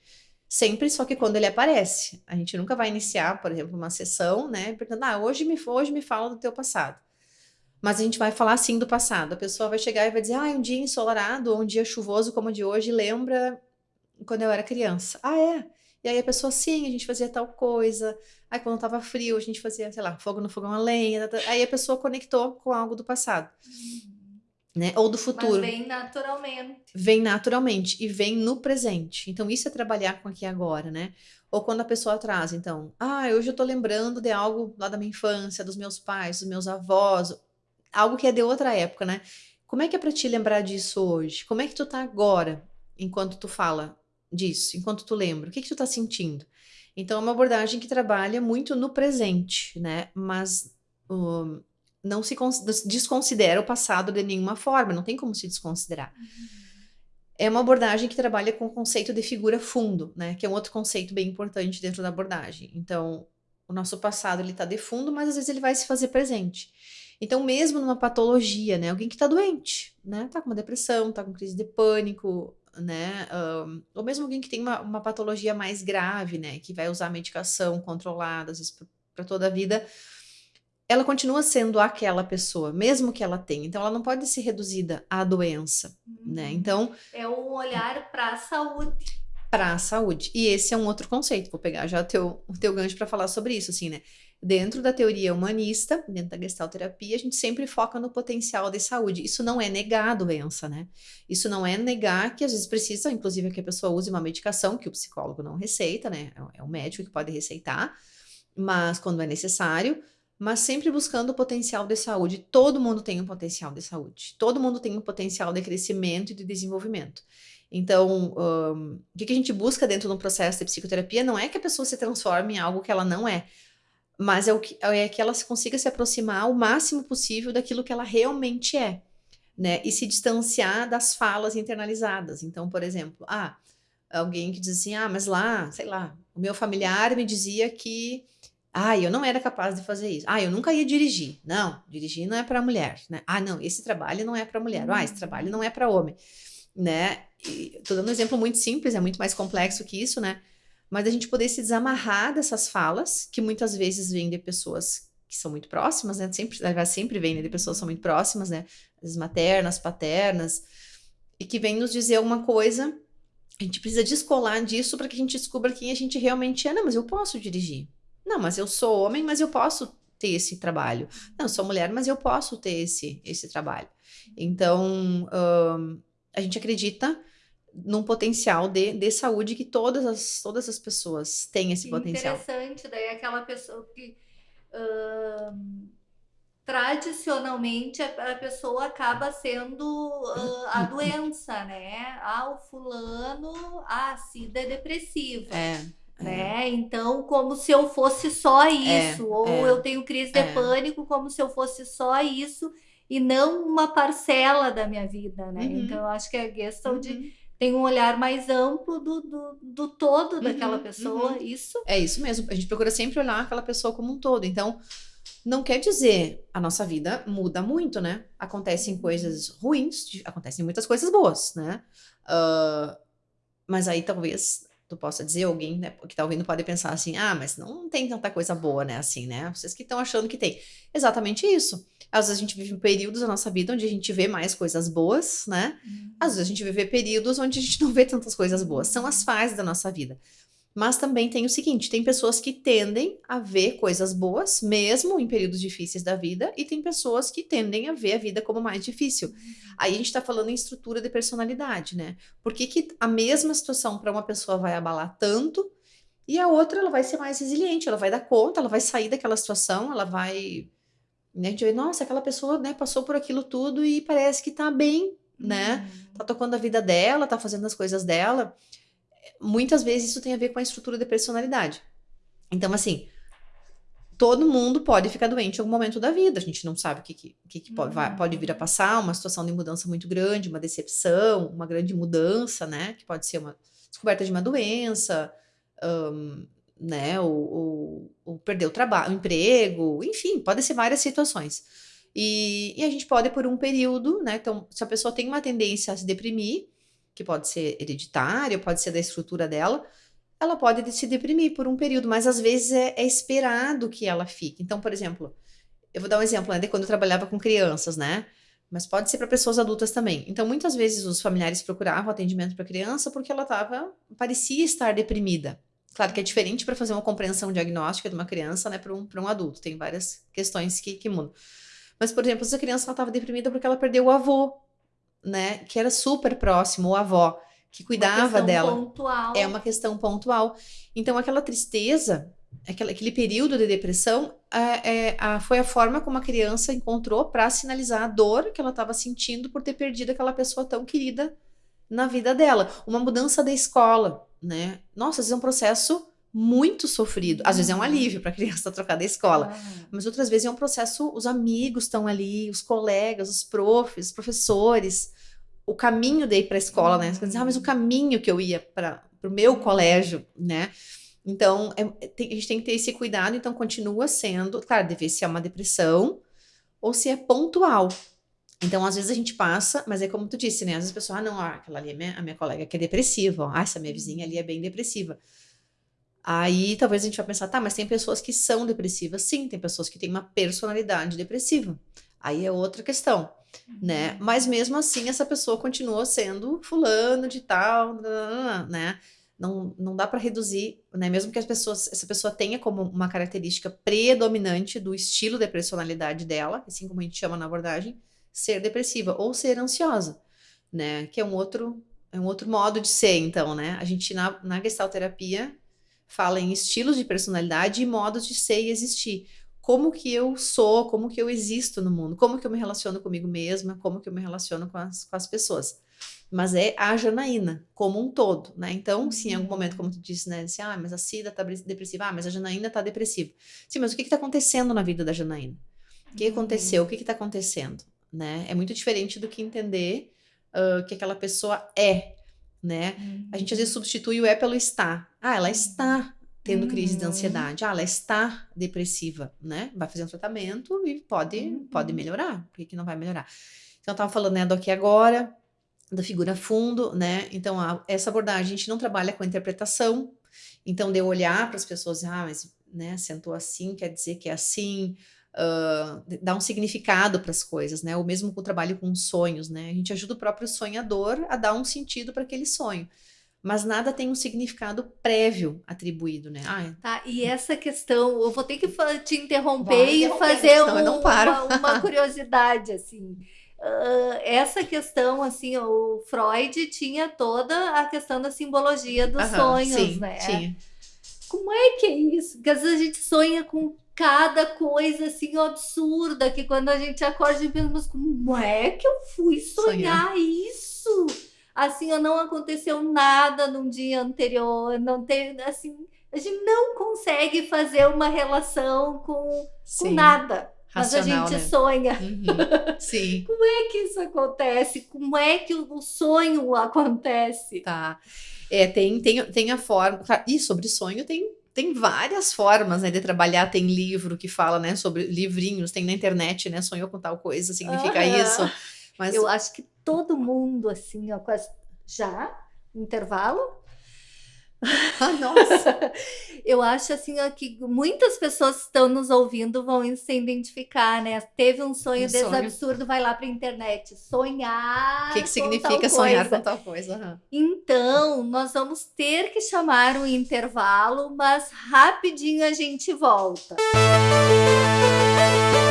Sempre, só que quando ele aparece. A gente nunca vai iniciar, por exemplo, uma sessão, né? Perguntando, ah, hoje me, hoje me fala do teu passado. Mas a gente vai falar sim do passado. A pessoa vai chegar e vai dizer, ah, um dia ensolarado ou um dia chuvoso como o de hoje lembra quando eu era criança. Ah, é? E aí a pessoa, sim, a gente fazia tal coisa. Aí quando tava frio, a gente fazia, sei lá, fogo no fogão a lenha. Aí a pessoa conectou com algo do passado. Uhum. Né? Ou do futuro. Mas vem naturalmente. Vem naturalmente e vem no presente. Então, isso é trabalhar com aqui agora, né? Ou quando a pessoa traz, então, ah, hoje eu tô lembrando de algo lá da minha infância, dos meus pais, dos meus avós, algo que é de outra época, né? Como é que é para te lembrar disso hoje? Como é que tu tá agora, enquanto tu fala disso, enquanto tu lembra? O que que tu tá sentindo? Então, é uma abordagem que trabalha muito no presente, né? Mas um, não se desconsidera o passado de nenhuma forma, não tem como se desconsiderar. Uhum. É uma abordagem que trabalha com o conceito de figura fundo, né? Que é um outro conceito bem importante dentro da abordagem. Então, o nosso passado ele está de fundo, mas às vezes ele vai se fazer presente. Então, mesmo numa patologia, né? Alguém que está doente, né? Tá com uma depressão, tá com crise de pânico, né? Um, ou mesmo alguém que tem uma, uma, patologia mais grave, né? Que vai usar medicação controlada, às vezes para toda a vida, ela continua sendo aquela pessoa, mesmo que ela tenha. Então, ela não pode ser reduzida à doença, né? uhum. né? Então... É um olhar para a saúde. Para a saúde. E esse é um outro conceito. Vou pegar já o teu, o teu gancho para falar sobre isso, assim, né? Dentro da teoria humanista, dentro da gestalterapia, a gente sempre foca no potencial de saúde. Isso não é negar a doença, né? Isso não é negar que às vezes precisa, inclusive, que a pessoa use uma medicação que o psicólogo não receita, né? É o médico que pode receitar, mas quando é necessário, mas sempre buscando o potencial de saúde. Todo mundo tem um potencial de saúde. Todo mundo tem um potencial de crescimento e de desenvolvimento. Então, um, o que a gente busca dentro de um processo de psicoterapia não é que a pessoa se transforme em algo que ela não é, mas é, o que, é que ela consiga se aproximar o máximo possível daquilo que ela realmente é, né? E se distanciar das falas internalizadas. Então, por exemplo, ah, alguém que diz assim, ah, mas lá, sei lá, o meu familiar me dizia que, ah, eu não era capaz de fazer isso. Ah, eu nunca ia dirigir. Não, dirigir não é para mulher, né? Ah, não, esse trabalho não é para mulher. Ah, esse trabalho não é para homem, né? E tô dando um exemplo muito simples, é muito mais complexo que isso, né? mas a gente poder se desamarrar dessas falas, que muitas vezes vêm de pessoas que são muito próximas, né? Sempre, sempre vem né, de pessoas que são muito próximas, né? As maternas, paternas, e que vêm nos dizer alguma coisa. A gente precisa descolar disso para que a gente descubra quem a gente realmente é. Não, mas eu posso dirigir. Não, mas eu sou homem, mas eu posso ter esse trabalho. Não, sou mulher, mas eu posso ter esse, esse trabalho. Então, a gente acredita num potencial de, de saúde que todas as, todas as pessoas têm esse potencial. Interessante, daí aquela pessoa que uh, tradicionalmente a, a, pessoa acaba sendo uh, a doença, né? Ah, o fulano, ah, a SIDA é depressiva. É. Né? É. Então, como se eu fosse só é, isso, é, ou é, eu tenho crise de é. pânico, como se eu fosse só isso e não uma parcela da minha vida, né? Uhum. Então, eu acho que a questão uhum. de tem um olhar mais amplo do, do, do todo uhum, daquela pessoa, uhum. isso? É isso mesmo. A gente procura sempre olhar aquela pessoa como um todo. Então, não quer dizer a nossa vida muda muito, né? Acontecem coisas ruins, acontecem muitas coisas boas, né? Uh, mas aí talvez tu possa dizer, alguém né, que tá ouvindo pode pensar assim, ah, mas não tem tanta coisa boa, né? Assim, né? Vocês que estão achando que tem. Exatamente isso. Às vezes a gente vive períodos da nossa vida onde a gente vê mais coisas boas, né? Uhum. Às vezes a gente vive períodos onde a gente não vê tantas coisas boas. São as fases da nossa vida. Mas também tem o seguinte: tem pessoas que tendem a ver coisas boas, mesmo em períodos difíceis da vida, e tem pessoas que tendem a ver a vida como mais difícil. Uhum. Aí a gente está falando em estrutura de personalidade, né? Por que, que a mesma situação para uma pessoa vai abalar tanto e a outra ela vai ser mais resiliente, ela vai dar conta, ela vai sair daquela situação, ela vai? A gente vê, nossa, aquela pessoa, né, passou por aquilo tudo e parece que tá bem, né? Uhum. Tá tocando a vida dela, tá fazendo as coisas dela. Muitas vezes isso tem a ver com a estrutura de personalidade. Então, assim, todo mundo pode ficar doente em algum momento da vida. A gente não sabe o que, que, que, que pode, vai, pode vir a passar, uma situação de mudança muito grande, uma decepção, uma grande mudança, né? Que pode ser uma descoberta de uma doença, um, né? Ou, perder o trabalho, o emprego, enfim, pode ser várias situações. E, e, a gente pode, por um período, né? Então, se a pessoa tem uma tendência a se deprimir, que pode ser hereditária, pode ser da estrutura dela, ela pode se deprimir por um período, mas às vezes é, é esperado que ela fique. Então, por exemplo, eu vou dar um exemplo né, de quando eu trabalhava com crianças, né? Mas pode ser para pessoas adultas também. Então, muitas vezes os familiares procuravam atendimento para criança porque ela tava, parecia estar deprimida. Claro que é diferente para fazer uma compreensão diagnóstica de uma criança, né, para um, um adulto. Tem várias questões que, que mudam. Mas, por exemplo, se a criança estava deprimida porque ela perdeu o avô, né, que era super próximo, o avó, que cuidava uma dela. Pontual. É uma questão pontual. Então, aquela tristeza, aquele, aquele período de depressão, é, é, a, foi a forma como a criança encontrou para sinalizar a dor que ela estava sentindo por ter perdido aquela pessoa tão querida na vida dela. Uma mudança da escola, né? Nossa, às vezes é um processo muito sofrido. Às vezes é um uhum. alívio para a criança trocar da escola, mas outras vezes é um processo. Os amigos estão ali, os colegas, os profs, os professores, o caminho de ir para a escola, né? Você diz, ah, mas o uhum. caminho que eu ia para o meu colégio, né? Então, é, tem, a gente tem que ter esse cuidado. Então, continua sendo, claro, deve ser uma depressão ou se é pontual. Então, às vezes a gente passa, mas é como tu disse, né? Às vezes a pessoa, ah, não, ah, aquela ali é minha, a minha colega que é depressiva, ó. ah, essa minha vizinha ali é bem depressiva. Aí talvez a gente vai pensar, tá, mas tem pessoas que são depressivas, sim, tem pessoas que têm uma personalidade depressiva. Aí é outra questão, né? Uhum. Mas mesmo assim, essa pessoa continua sendo fulano de tal, né? Não, não dá para reduzir, né? Mesmo que as pessoas, essa pessoa tenha como uma característica predominante do estilo de personalidade dela, assim como a gente chama na abordagem, ser depressiva ou ser ansiosa, né? Que é um outro é um outro modo de ser, então, né? A gente na, na gestalterapia fala em estilos de personalidade e modos de ser e existir. Como que eu sou, como que eu existo no mundo, como que eu me relaciono comigo mesma, como que eu me relaciono com as, com as pessoas. Mas é a Janaína, como um todo, né? Então, se em algum momento, como tu disse, né? Disse, ah, mas a Cida tá depressiva, ah, mas a Janaína tá depressiva. Sim, mas o que que tá acontecendo na vida da Janaína? O que aconteceu? O que que tá acontecendo? Né? É muito diferente do que entender uh, que aquela pessoa é, né? Uhum. A gente às vezes substitui o é pelo está. Ah, ela está tendo crise de uhum. ansiedade. Ah, ela está depressiva, né? Vai fazer um tratamento e pode, uhum. pode melhorar. Por que, que não vai melhorar? Então, eu tava falando, né, do aqui agora, da figura fundo, né? Então, a, essa abordagem, a gente não trabalha com interpretação. Então, de eu olhar para as pessoas, ah, mas, né, sentou assim, quer dizer que é assim, uh, dar um significado para as coisas, né? Ou mesmo com o trabalho com sonhos, né? A gente ajuda o próprio sonhador a dar um sentido para aquele sonho. Mas nada tem um significado prévio atribuído, né? Ah, tá, e essa questão, eu vou ter que te interromper Vai, e fazer um, uma, uma curiosidade, assim. Uh, essa questão, assim, o Freud tinha toda a questão da simbologia dos sonhos, sim, né? Tinha. Como é que é isso? Porque às vezes a gente sonha com cada coisa assim absurda que quando a gente acorda gente pensa, mas como é que eu fui sonhar, sonhar. isso? Assim, não aconteceu nada num dia anterior, não tem assim, a gente não consegue fazer uma relação com, com nada. Racional, mas a gente né? sonha. Uhum. Sim. Como é que isso acontece? Como é que o sonho acontece? Tá. É, tem, tem, tem a forma. E sobre sonho tem tem várias formas né, de trabalhar. Tem livro que fala né, sobre livrinhos, tem na internet, né? Sonhou com tal coisa, significa uhum. isso. Mas eu acho que todo mundo, assim, ó, quase já, intervalo, ah, nossa! eu acho assim ó, que muitas pessoas que estão nos ouvindo vão se identificar, né? Teve um sonho um desse sonho. absurdo, vai lá para a internet. Sonhar. O que, que significa sonhar com tal coisa? Uhum. Então, nós vamos ter que chamar um intervalo, mas rapidinho a gente volta. Música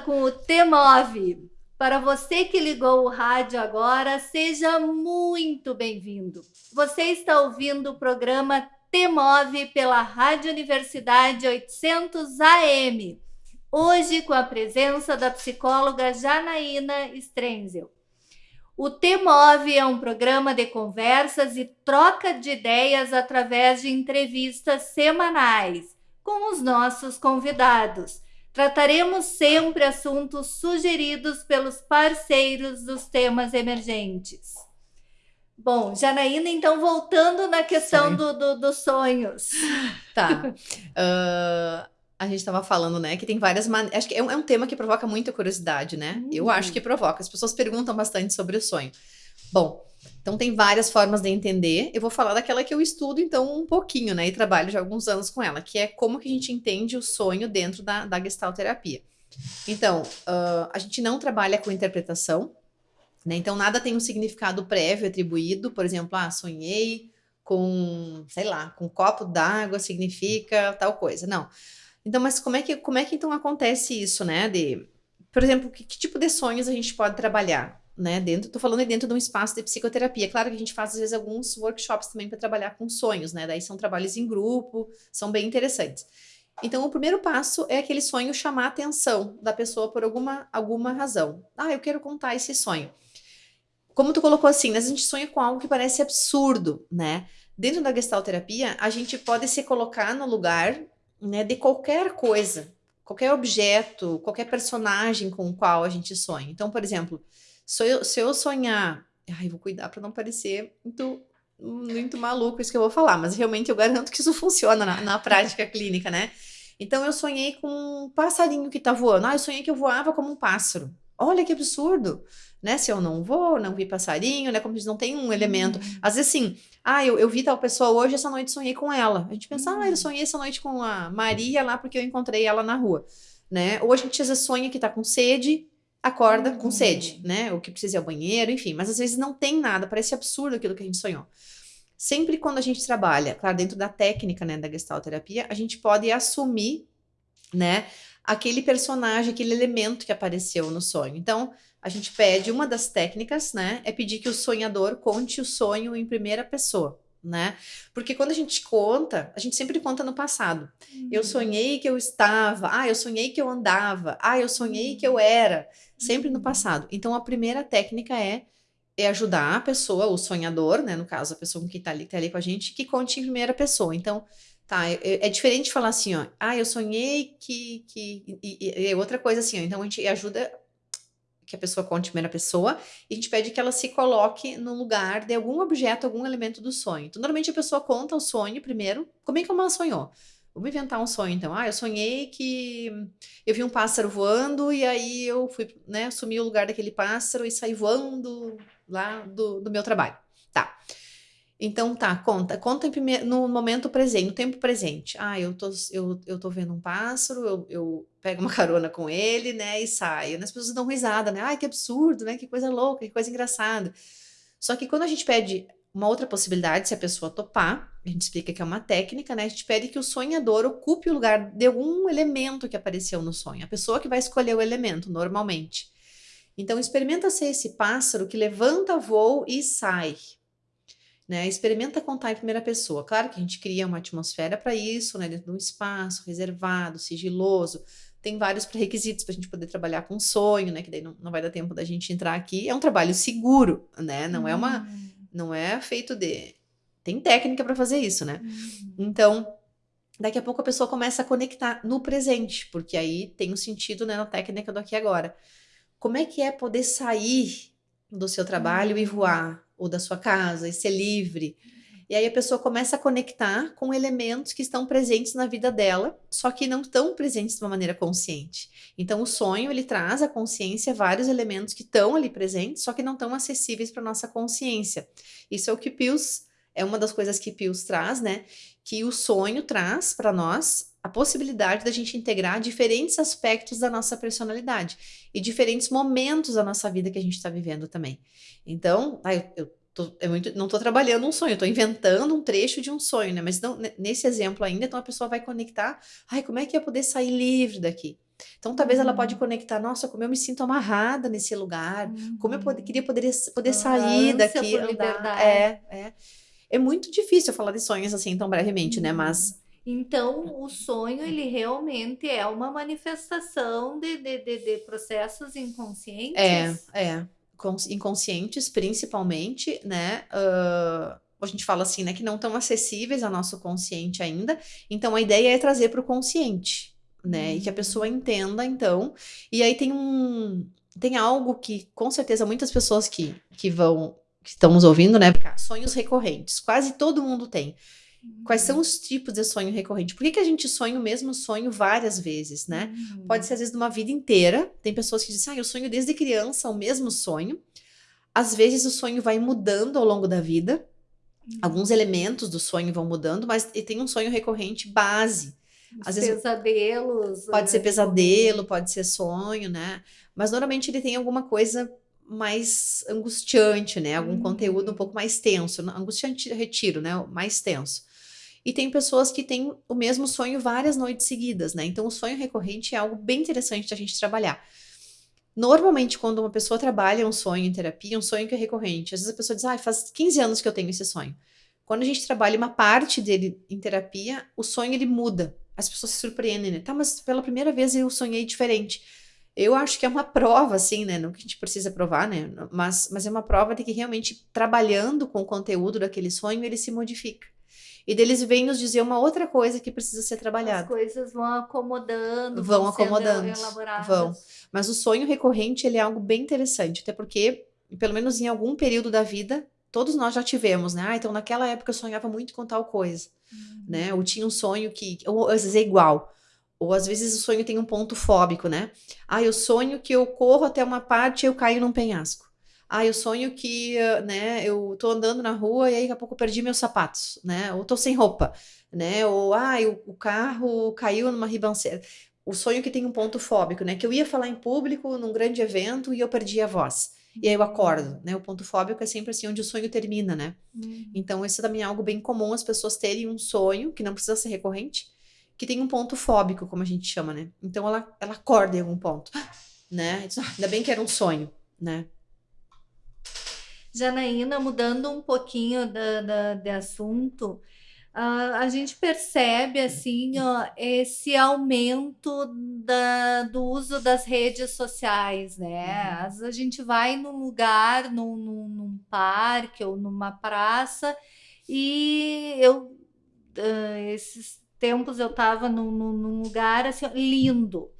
com o T9. Para você que ligou o rádio agora, seja muito bem-vindo. Você está ouvindo o programa T9 pela Rádio Universidade 800 AM. Hoje com a presença da psicóloga Janaína Strenzel. O T-Move é um programa de conversas e troca de ideias através de entrevistas semanais com os nossos convidados. Trataremos sempre assuntos sugeridos pelos parceiros dos temas emergentes. Bom, Janaína, então voltando na questão do, do, dos sonhos. Tá. Uh, a gente estava falando, né, que tem várias maneiras. Acho que é um, é um, tema que provoca muita curiosidade, né? Uhum. Eu acho que provoca. As pessoas perguntam bastante sobre o sonho. Bom, então tem várias formas de entender. Eu vou falar daquela que eu estudo, então, um pouquinho, né? E trabalho já alguns anos com ela, que é como que a gente entende o sonho dentro da, da gestalterapia. Então, uh, a gente não trabalha com interpretação, né? Então, nada tem um significado prévio atribuído. Por exemplo, ah, sonhei com, sei lá, com um copo d'água significa tal coisa. Não. Então, mas como é que, como é que então acontece isso, né? De, por exemplo, que, que tipo de sonhos a gente pode trabalhar? Né, dentro, tô falando dentro de um espaço de psicoterapia. Claro que a gente faz, às vezes, alguns workshops também para trabalhar com sonhos, né? Daí são trabalhos em grupo, são bem interessantes. Então, o primeiro passo é aquele sonho chamar a atenção da pessoa por alguma, alguma razão. Ah, eu quero contar esse sonho. Como tu colocou assim, né, a gente sonha com algo que parece absurdo, né? Dentro da gestalterapia, a gente pode se colocar no lugar né, de qualquer coisa, qualquer objeto, qualquer personagem com o qual a gente sonha. Então, por exemplo, se eu, se eu sonhar, ai, vou cuidar para não parecer muito muito maluco isso que eu vou falar, mas realmente eu garanto que isso funciona na, na prática clínica, né? Então eu sonhei com um passarinho que tá voando. Ah, eu sonhei que eu voava como um pássaro. Olha que absurdo né? Se eu não vou, não vi passarinho, né? Como diz, não tem um elemento. Uhum. Às vezes, assim, ah, eu, eu vi tal pessoa hoje, essa noite sonhei com ela. A gente pensa, ah, eu uhum. sonhei essa noite com a Maria lá porque eu encontrei ela na rua, né? Ou a gente às vezes sonha que tá com sede, acorda uhum. com sede, né? Ou que precisa ir ao banheiro, enfim. Mas às vezes não tem nada, parece absurdo aquilo que a gente sonhou. Sempre quando a gente trabalha, claro, dentro da técnica, né, da gestalterapia, a gente pode assumir, né, aquele personagem, aquele elemento que apareceu no sonho. Então, a gente pede, uma das técnicas, né, é pedir que o sonhador conte o sonho em primeira pessoa, né? Porque quando a gente conta, a gente sempre conta no passado. Uhum. Eu sonhei que eu estava, ah, eu sonhei que eu andava, ah, eu sonhei que eu uhum. era, sempre no uhum. passado. Então a primeira técnica é é ajudar a pessoa, o sonhador, né, no caso, a pessoa que está ali, tá ali com a gente, que conte em primeira pessoa. Então, tá, é, é diferente de falar assim, ó, ah, eu sonhei que, que, e, e, e outra coisa assim, ó, então a gente ajuda que a pessoa conte primeira pessoa, e a gente pede que ela se coloque no lugar de algum objeto, algum elemento do sonho. Então, normalmente a pessoa conta o sonho primeiro, como é que ela sonhou? Vamos inventar um sonho, então. Ah, eu sonhei que eu vi um pássaro voando e aí eu fui, né, assumi o lugar daquele pássaro e saí voando lá do, do meu trabalho. Tá. Então tá, conta, conta no momento presente, no tempo presente. Ah, eu tô, eu, eu tô vendo um pássaro, eu, eu pego uma carona com ele, né, e saio. As pessoas dão risada, né? Ai, que absurdo, né? Que coisa louca, que coisa engraçada. Só que quando a gente pede uma outra possibilidade, se a pessoa topar, a gente explica que é uma técnica, né? A gente pede que o sonhador ocupe o lugar de algum elemento que apareceu no sonho. A pessoa que vai escolher o elemento, normalmente. Então, experimenta ser esse pássaro que levanta voo e sai né? Experimenta contar em primeira pessoa. Claro que a gente cria uma atmosfera para isso, né? Dentro de um espaço reservado, sigiloso. Tem vários pré-requisitos para a gente poder trabalhar com sonho, né? Que daí não, não vai dar tempo da gente entrar aqui. É um trabalho seguro, né? Não hum. é uma, hum. não é feito de, tem técnica para fazer isso, né? Hum. Então, daqui a pouco a pessoa começa a conectar no presente, porque aí tem um sentido né, na técnica do aqui e agora. Como é que é poder sair do seu trabalho hum. e voar? Ou da sua casa e ser livre. E aí a pessoa começa a conectar com elementos que estão presentes na vida dela, só que não estão presentes de uma maneira consciente. Então o sonho ele traz à consciência vários elementos que estão ali presentes, só que não estão acessíveis para nossa consciência. Isso é o que Pius é uma das coisas que Pius traz, né? Que o sonho traz para nós a possibilidade da gente integrar diferentes aspectos da nossa personalidade e diferentes momentos da nossa vida que a gente está vivendo também. Então, ah, eu, eu tô, é muito, não estou trabalhando um sonho, estou inventando um trecho de um sonho, né? Mas não, nesse exemplo ainda, então a pessoa vai conectar, ai, como é que ia poder sair livre daqui? Então, talvez uhum. ela pode conectar, nossa, como eu me sinto amarrada nesse lugar, uhum. como eu pod queria poder, poder sair daqui. Andar. É, é. É muito difícil falar de sonhos assim tão brevemente, uhum. né? Mas então, o sonho, ele realmente é uma manifestação de, de, de, de processos inconscientes. É, é. inconscientes, principalmente, né? Uh, a gente fala assim, né? Que não estão acessíveis ao nosso consciente ainda. Então, a ideia é trazer para o consciente, né? Uhum. E que a pessoa hum. entenda, então. E aí tem um. Tem algo que, com certeza, muitas pessoas que, que vão. que estão nos ouvindo, né? Sonhos recorrentes. Quase todo mundo tem. Quais são uhum. os tipos de sonho recorrente? Por que, que a gente sonha o mesmo sonho várias vezes, né? Uhum. Pode ser, às vezes, de uma vida inteira. Tem pessoas que dizem, ah, eu sonho desde criança o mesmo sonho. Às vezes, o sonho vai mudando ao longo da vida. Uhum. Alguns elementos do sonho vão mudando, mas tem um sonho recorrente base. Às vezes, pesadelos. Pode ser né? pesadelo, pode ser sonho, né? Mas normalmente ele tem alguma coisa mais angustiante, né? Algum uhum. conteúdo um pouco mais tenso. Angustiante, retiro, né? Mais tenso. E tem pessoas que têm o mesmo sonho várias noites seguidas, né? Então, o sonho recorrente é algo bem interessante da gente trabalhar. Normalmente, quando uma pessoa trabalha um sonho em terapia, um sonho que é recorrente, às vezes a pessoa diz, ah, faz 15 anos que eu tenho esse sonho. Quando a gente trabalha uma parte dele em terapia, o sonho ele muda. As pessoas se surpreendem, né? Tá, mas pela primeira vez eu sonhei diferente. Eu acho que é uma prova, assim, né? Não que a gente precisa provar, né? Mas, mas é uma prova de que realmente trabalhando com o conteúdo daquele sonho, ele se modifica. E deles vêm nos dizer uma outra coisa que precisa ser trabalhada. As coisas vão acomodando, vão, vão acomodando, vão. Mas o sonho recorrente ele é algo bem interessante, até porque pelo menos em algum período da vida todos nós já tivemos, né? Ah, então naquela época eu sonhava muito com tal coisa, uhum. né? Ou tinha um sonho que, ou às vezes é igual. Ou às vezes o sonho tem um ponto fóbico, né? Ah, eu sonho que eu corro até uma parte e eu caio num penhasco. Ah, eu sonho que, né, eu tô andando na rua e aí daqui a pouco eu perdi meus sapatos, né? Ou tô sem roupa, né? Ou, ah, o, o carro caiu numa ribanceira. O sonho que tem um ponto fóbico, né? Que eu ia falar em público num grande evento e eu perdi a voz. E aí eu acordo, né? O ponto fóbico é sempre assim, onde o sonho termina, né? Uhum. Então, isso também é algo bem comum, as pessoas terem um sonho, que não precisa ser recorrente, que tem um ponto fóbico, como a gente chama, né? Então, ela, ela acorda em algum ponto, né? Diz, ah, ainda bem que era um sonho, né? Janaína, mudando um pouquinho da, da, de assunto, uh, a gente percebe assim ó, esse aumento da, do uso das redes sociais, né? Uhum. Às a gente vai num lugar, num, num, num parque ou numa praça, e eu uh, esses tempos eu estava num, num, lugar assim lindo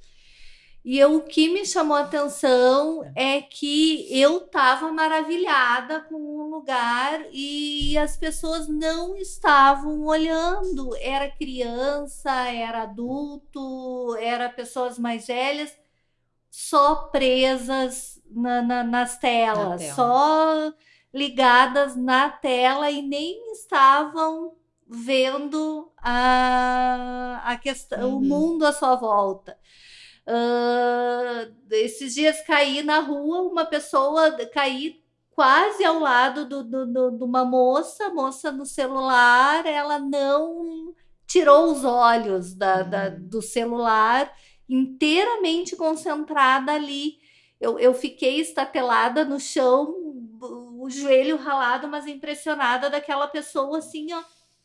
e eu, o que me chamou a atenção é que eu estava maravilhada com o lugar e as pessoas não estavam olhando. Era criança, era adulto, era pessoas mais velhas, só presas na, na, nas telas, tela. só ligadas na tela e nem estavam vendo a, a questão, uhum. o mundo à sua volta. Uh, esses dias caí na rua, uma pessoa caí quase ao lado de do, do, do, uma moça, moça no celular, ela não tirou os olhos da, uhum. da, do celular, inteiramente concentrada ali. Eu, eu fiquei estatelada no chão, o joelho ralado, mas impressionada daquela pessoa assim, ó,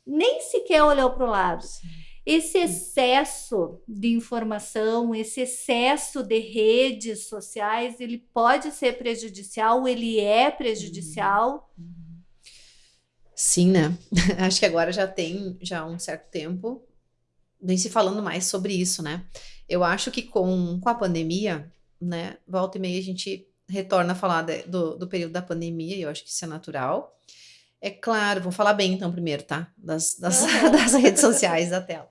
nem sequer olhou para o lado. Sim. Esse excesso de informação, esse excesso de redes sociais, ele pode ser prejudicial, ele é prejudicial. Sim, né? Acho que agora já tem já um certo tempo nem se falando mais sobre isso, né? Eu acho que com, com a pandemia, né, volta e meia a gente retorna a falar de, do, do período da pandemia, e eu acho que isso é natural. É claro, vou falar bem então primeiro, tá? Das, das, uhum. das redes sociais da tela.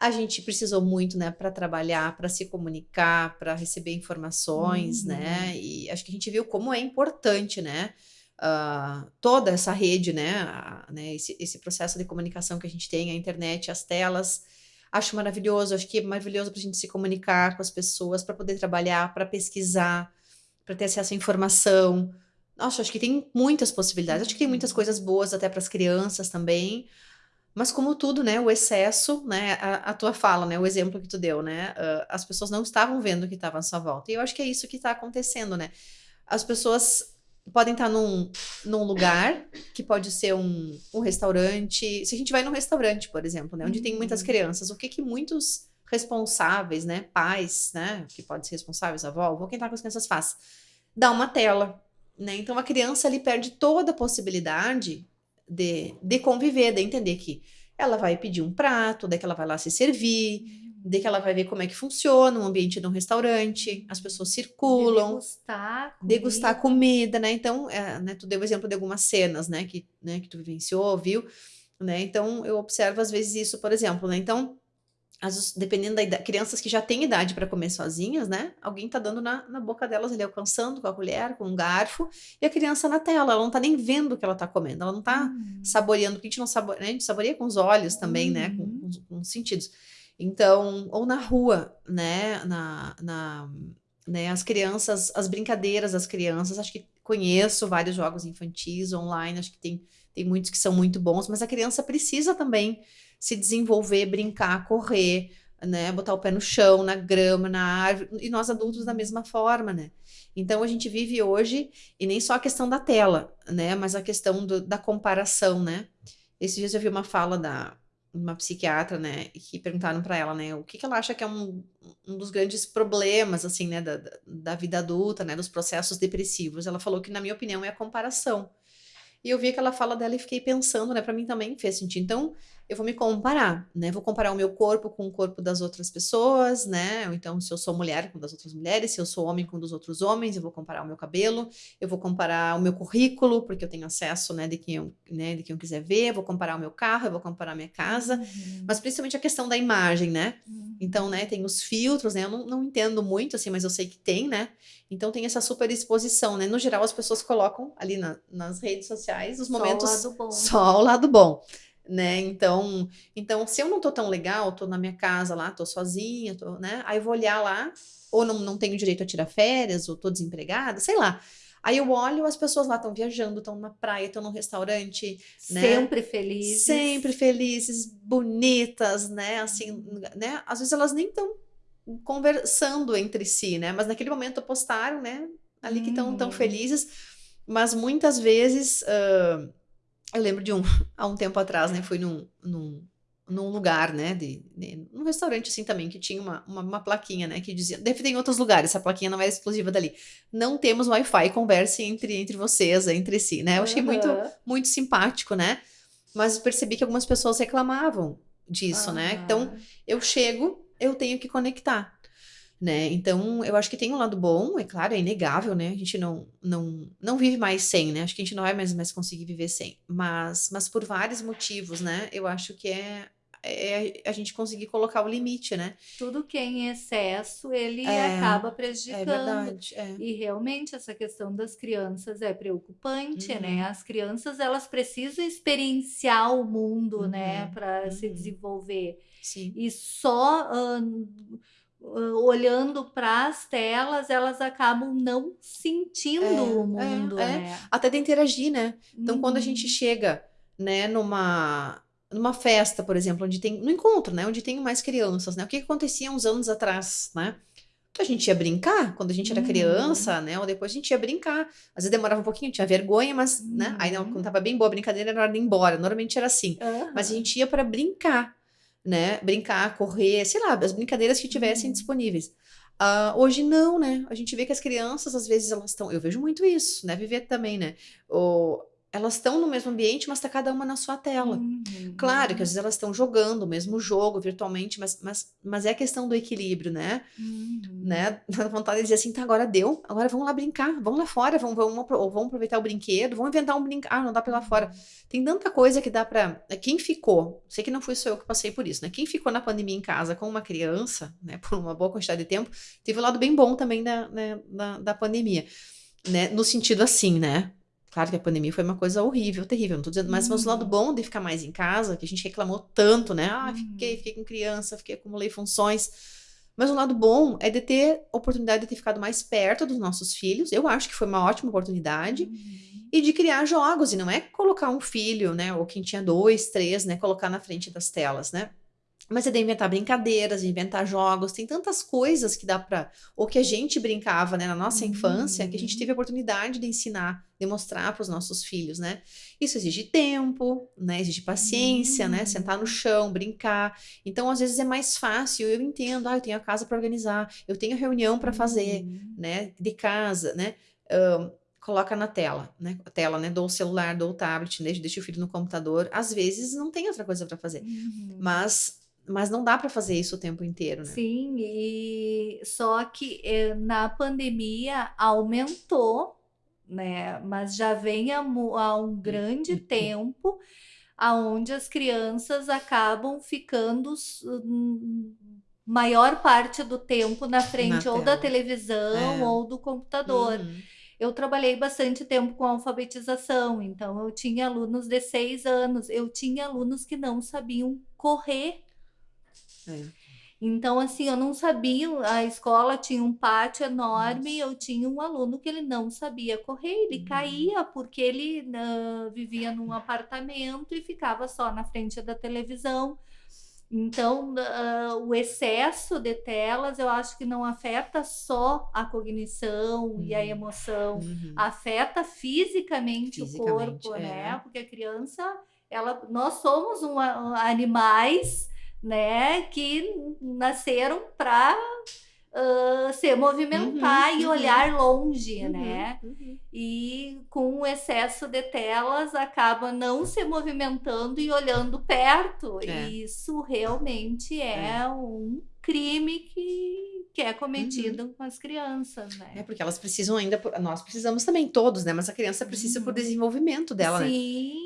A gente precisou muito, né, para trabalhar, para se comunicar, para receber informações, né? uhum. né? E acho que a gente viu como é importante, né? Uh, toda essa rede, né, a, né esse, esse, processo de comunicação que a gente tem, a internet, as telas, acho maravilhoso, acho que é maravilhoso para a gente se comunicar com as pessoas, para poder trabalhar, para pesquisar, para ter acesso à informação, nossa, acho que tem muitas possibilidades. Acho que tem muitas coisas boas até para as crianças também. Mas como tudo, né, o excesso, né, a, a, tua fala, né, o exemplo que tu deu, né, uh, as pessoas não estavam vendo o que estava à sua volta. E eu acho que é isso que está acontecendo, né. As pessoas podem estar num, num lugar que pode ser um, um restaurante. Se a gente vai num restaurante, por exemplo, né, onde uhum. tem muitas uhum. crianças, o que que muitos responsáveis, né, pais, né, que podem ser responsáveis, avó, ou quem tá com as crianças faz? Dá uma tela né? Então a criança ali perde toda a possibilidade de, de conviver, de entender que ela vai pedir um prato, daí que ela vai lá se servir, uhum. daí que ela vai ver como é que funciona o ambiente de um restaurante, as pessoas circulam. degustar comida. Degustar comida, né? Então, é, né, tu deu o exemplo de algumas cenas, né, que, né, que tu vivenciou, viu? Né? Então, eu observo às vezes isso, por exemplo, né? Então, as, dependendo da idade, crianças que já têm idade para comer sozinhas, né? Alguém tá dando na, na boca delas ali, alcançando com a colher, com um garfo, e a criança na tela, ela não tá nem vendo o que ela tá comendo, ela não tá uhum. saboreando, porque a gente não saboreia, né? a gente saboreia com os olhos também, uhum. né? Com, com, com, os sentidos. Então, ou na rua, né? Na, na, né? As crianças, as brincadeiras das crianças, acho que conheço vários jogos infantis online, acho que tem, tem muitos que são muito bons, mas a criança precisa também se desenvolver, brincar, correr, né? Botar o pé no chão, na grama, na árvore, e nós adultos da mesma forma, né? Então a gente vive hoje, e nem só a questão da tela, né? Mas a questão do, da comparação, né? Esses dias eu vi uma fala da uma psiquiatra, né? Que perguntaram para ela, né? O que, que ela acha que é um, um dos grandes problemas, assim, né? Da, da vida adulta, né? Dos processos depressivos. Ela falou que, na minha opinião, é a comparação. E eu vi aquela fala dela e fiquei pensando, né? Para mim também fez sentido. Então, eu vou me comparar, né? Vou comparar o meu corpo com o corpo das outras pessoas, né? Ou então, se eu sou mulher com das outras mulheres, se eu sou homem com dos outros homens, eu vou comparar o meu cabelo, eu vou comparar o meu currículo, porque eu tenho acesso, né, de quem eu, né, de quem eu quiser ver, eu vou comparar o meu carro, eu vou comparar a minha casa, uhum. mas principalmente a questão da imagem, né? Uhum. Então, né, tem os filtros, né? Eu não, não entendo muito, assim, mas eu sei que tem, né? Então tem essa super exposição, né? No geral, as pessoas colocam ali na, nas redes sociais os momentos. Só o lado bom. Só o lado bom né? Então, então se eu não tô tão legal, tô na minha casa lá, tô sozinha, tô, né? Aí eu vou olhar lá, ou não, não tenho direito a tirar férias, ou tô desempregada, sei lá. Aí eu olho, as pessoas lá estão viajando, estão na praia, estão no restaurante, né? Sempre felizes. Sempre felizes, bonitas, né? Assim, né? Às vezes elas nem estão conversando entre si, né? Mas naquele momento postaram, né? Ali que estão tão uhum. felizes, mas muitas vezes uh, eu lembro de um, há um tempo atrás, né? Fui num, num, num lugar, né? De, de, num restaurante assim também, que tinha uma, uma, uma, plaquinha, né? Que dizia. Deve ter em outros lugares, essa plaquinha não era exclusiva dali. Não temos Wi-Fi, converse entre, entre vocês, entre si, né? Eu achei uhum. muito, muito simpático, né? Mas percebi que algumas pessoas reclamavam disso, uhum. né? Então, eu chego, eu tenho que conectar né? Então, eu acho que tem um lado bom, é claro, é inegável, né? A gente não não não vive mais sem, né? Acho que a gente não vai mais, mais conseguir viver sem, mas mas por vários motivos, né? Eu acho que é é a gente conseguir colocar o limite, né? Tudo que é em excesso, ele é, acaba é prejudicando. É verdade. É. E realmente essa questão das crianças é preocupante, né? uhum. né? As crianças, elas precisam experienciar o mundo, né? uhum. né? Para uhum. se desenvolver. Sim. E só... Uh, olhando para as telas, elas acabam não sentindo é, o mundo, é, né? Até de interagir, né? Então, quando a gente uhum. chega, né, numa numa festa, por exemplo, onde tem no encontro, né, onde tem mais crianças, né? O que, que acontecia uns anos atrás, né? A gente ia brincar quando a gente era uhum. criança, né? Ou depois a gente ia brincar. Às vezes demorava um pouquinho, tinha vergonha, mas, uhum. né? Aí quando tava bem boa a brincadeira, era hora de ir embora. Normalmente era assim. Mas a gente ia para brincar né? Brincar, correr, sei lá, as brincadeiras que tivessem uhum. disponíveis. Uh, hoje não, né? A gente vê que as crianças, às vezes, elas estão. Eu vejo muito isso, né? Viver também, né? O, elas estão no mesmo ambiente, mas está cada uma na sua tela. Uhum. Claro que às vezes elas estão jogando o mesmo jogo virtualmente, mas, mas, mas é a questão do equilíbrio, né? Uhum. né? Dá vontade de dizer assim, tá, agora deu, agora vamos lá brincar, vamos lá fora, vamos, vamos, vamos aproveitar o brinquedo, vamos inventar um brinquedo. Ah, não dá pela fora. Uhum. Tem tanta coisa que dá para Quem ficou, sei que não fui só eu que passei por isso, né? Quem ficou na pandemia em casa com uma criança, né, por uma boa quantidade de tempo, teve um lado bem bom também da, né, da, da pandemia. Né, no sentido assim, né? Claro que a pandemia foi uma coisa horrível, terrível, não tô dizendo, mas, uhum. mas o lado uhum. bom de ficar mais em casa, que a gente reclamou tanto, né? Ah, fiquei, uhum. fiquei com criança, fiquei, acumulei funções. Mas o lado bom é de ter oportunidade de ter ficado mais perto dos nossos filhos. Eu acho que foi uma ótima oportunidade. Uhum. E de criar jogos, e não é colocar um filho, né? Ou quem tinha dois, três, né? Colocar na frente das telas, né? Mas é de inventar brincadeiras, inventar jogos, tem tantas coisas que dá para ou que a gente brincava, né, na nossa uhum. infância, que a gente teve a oportunidade de ensinar, de mostrar para os nossos filhos, né? Isso exige tempo, né? Exige paciência, uhum. né? Sentar no chão, brincar. Então, às vezes é mais fácil, eu entendo, ah, eu tenho a casa para organizar, eu tenho reunião para fazer, uhum. né, de casa, né? Um, coloca na tela, né? A tela, né? Dou o celular, dou o tablet, deixa, deixa o filho no computador. Às vezes não tem outra coisa para fazer. Uhum. Mas mas não dá para fazer isso o tempo inteiro, né? Sim, e só que eh, na pandemia aumentou, né? Mas já vem há, há um grande uhum. tempo aonde as crianças acabam ficando hum, maior parte do tempo na frente na ou da televisão é. ou do computador. Uhum. Eu trabalhei bastante tempo com alfabetização, então eu tinha alunos de seis anos, eu tinha alunos que não sabiam correr é. Então, assim, eu não sabia, a escola tinha um pátio enorme e eu tinha um aluno que ele não sabia correr, ele uhum. caía porque ele uh, vivia num apartamento e ficava só na frente da televisão. Então, uh, o excesso de telas eu acho que não afeta só a cognição uhum. e a uhum. emoção, uhum. afeta fisicamente, fisicamente, o corpo, né? é. né? Porque a criança, ela, nós somos um, animais né, que nasceram para uh, se movimentar uhum, e uhum. olhar longe, uhum, né? Uhum. E com o excesso de telas acaba não se movimentando e olhando perto. É. E isso realmente é, é. um crime que, que é cometido uhum. com as crianças, né? É porque elas precisam ainda, nós precisamos também todos, né? Mas a criança precisa uhum. por desenvolvimento dela, Sim. né?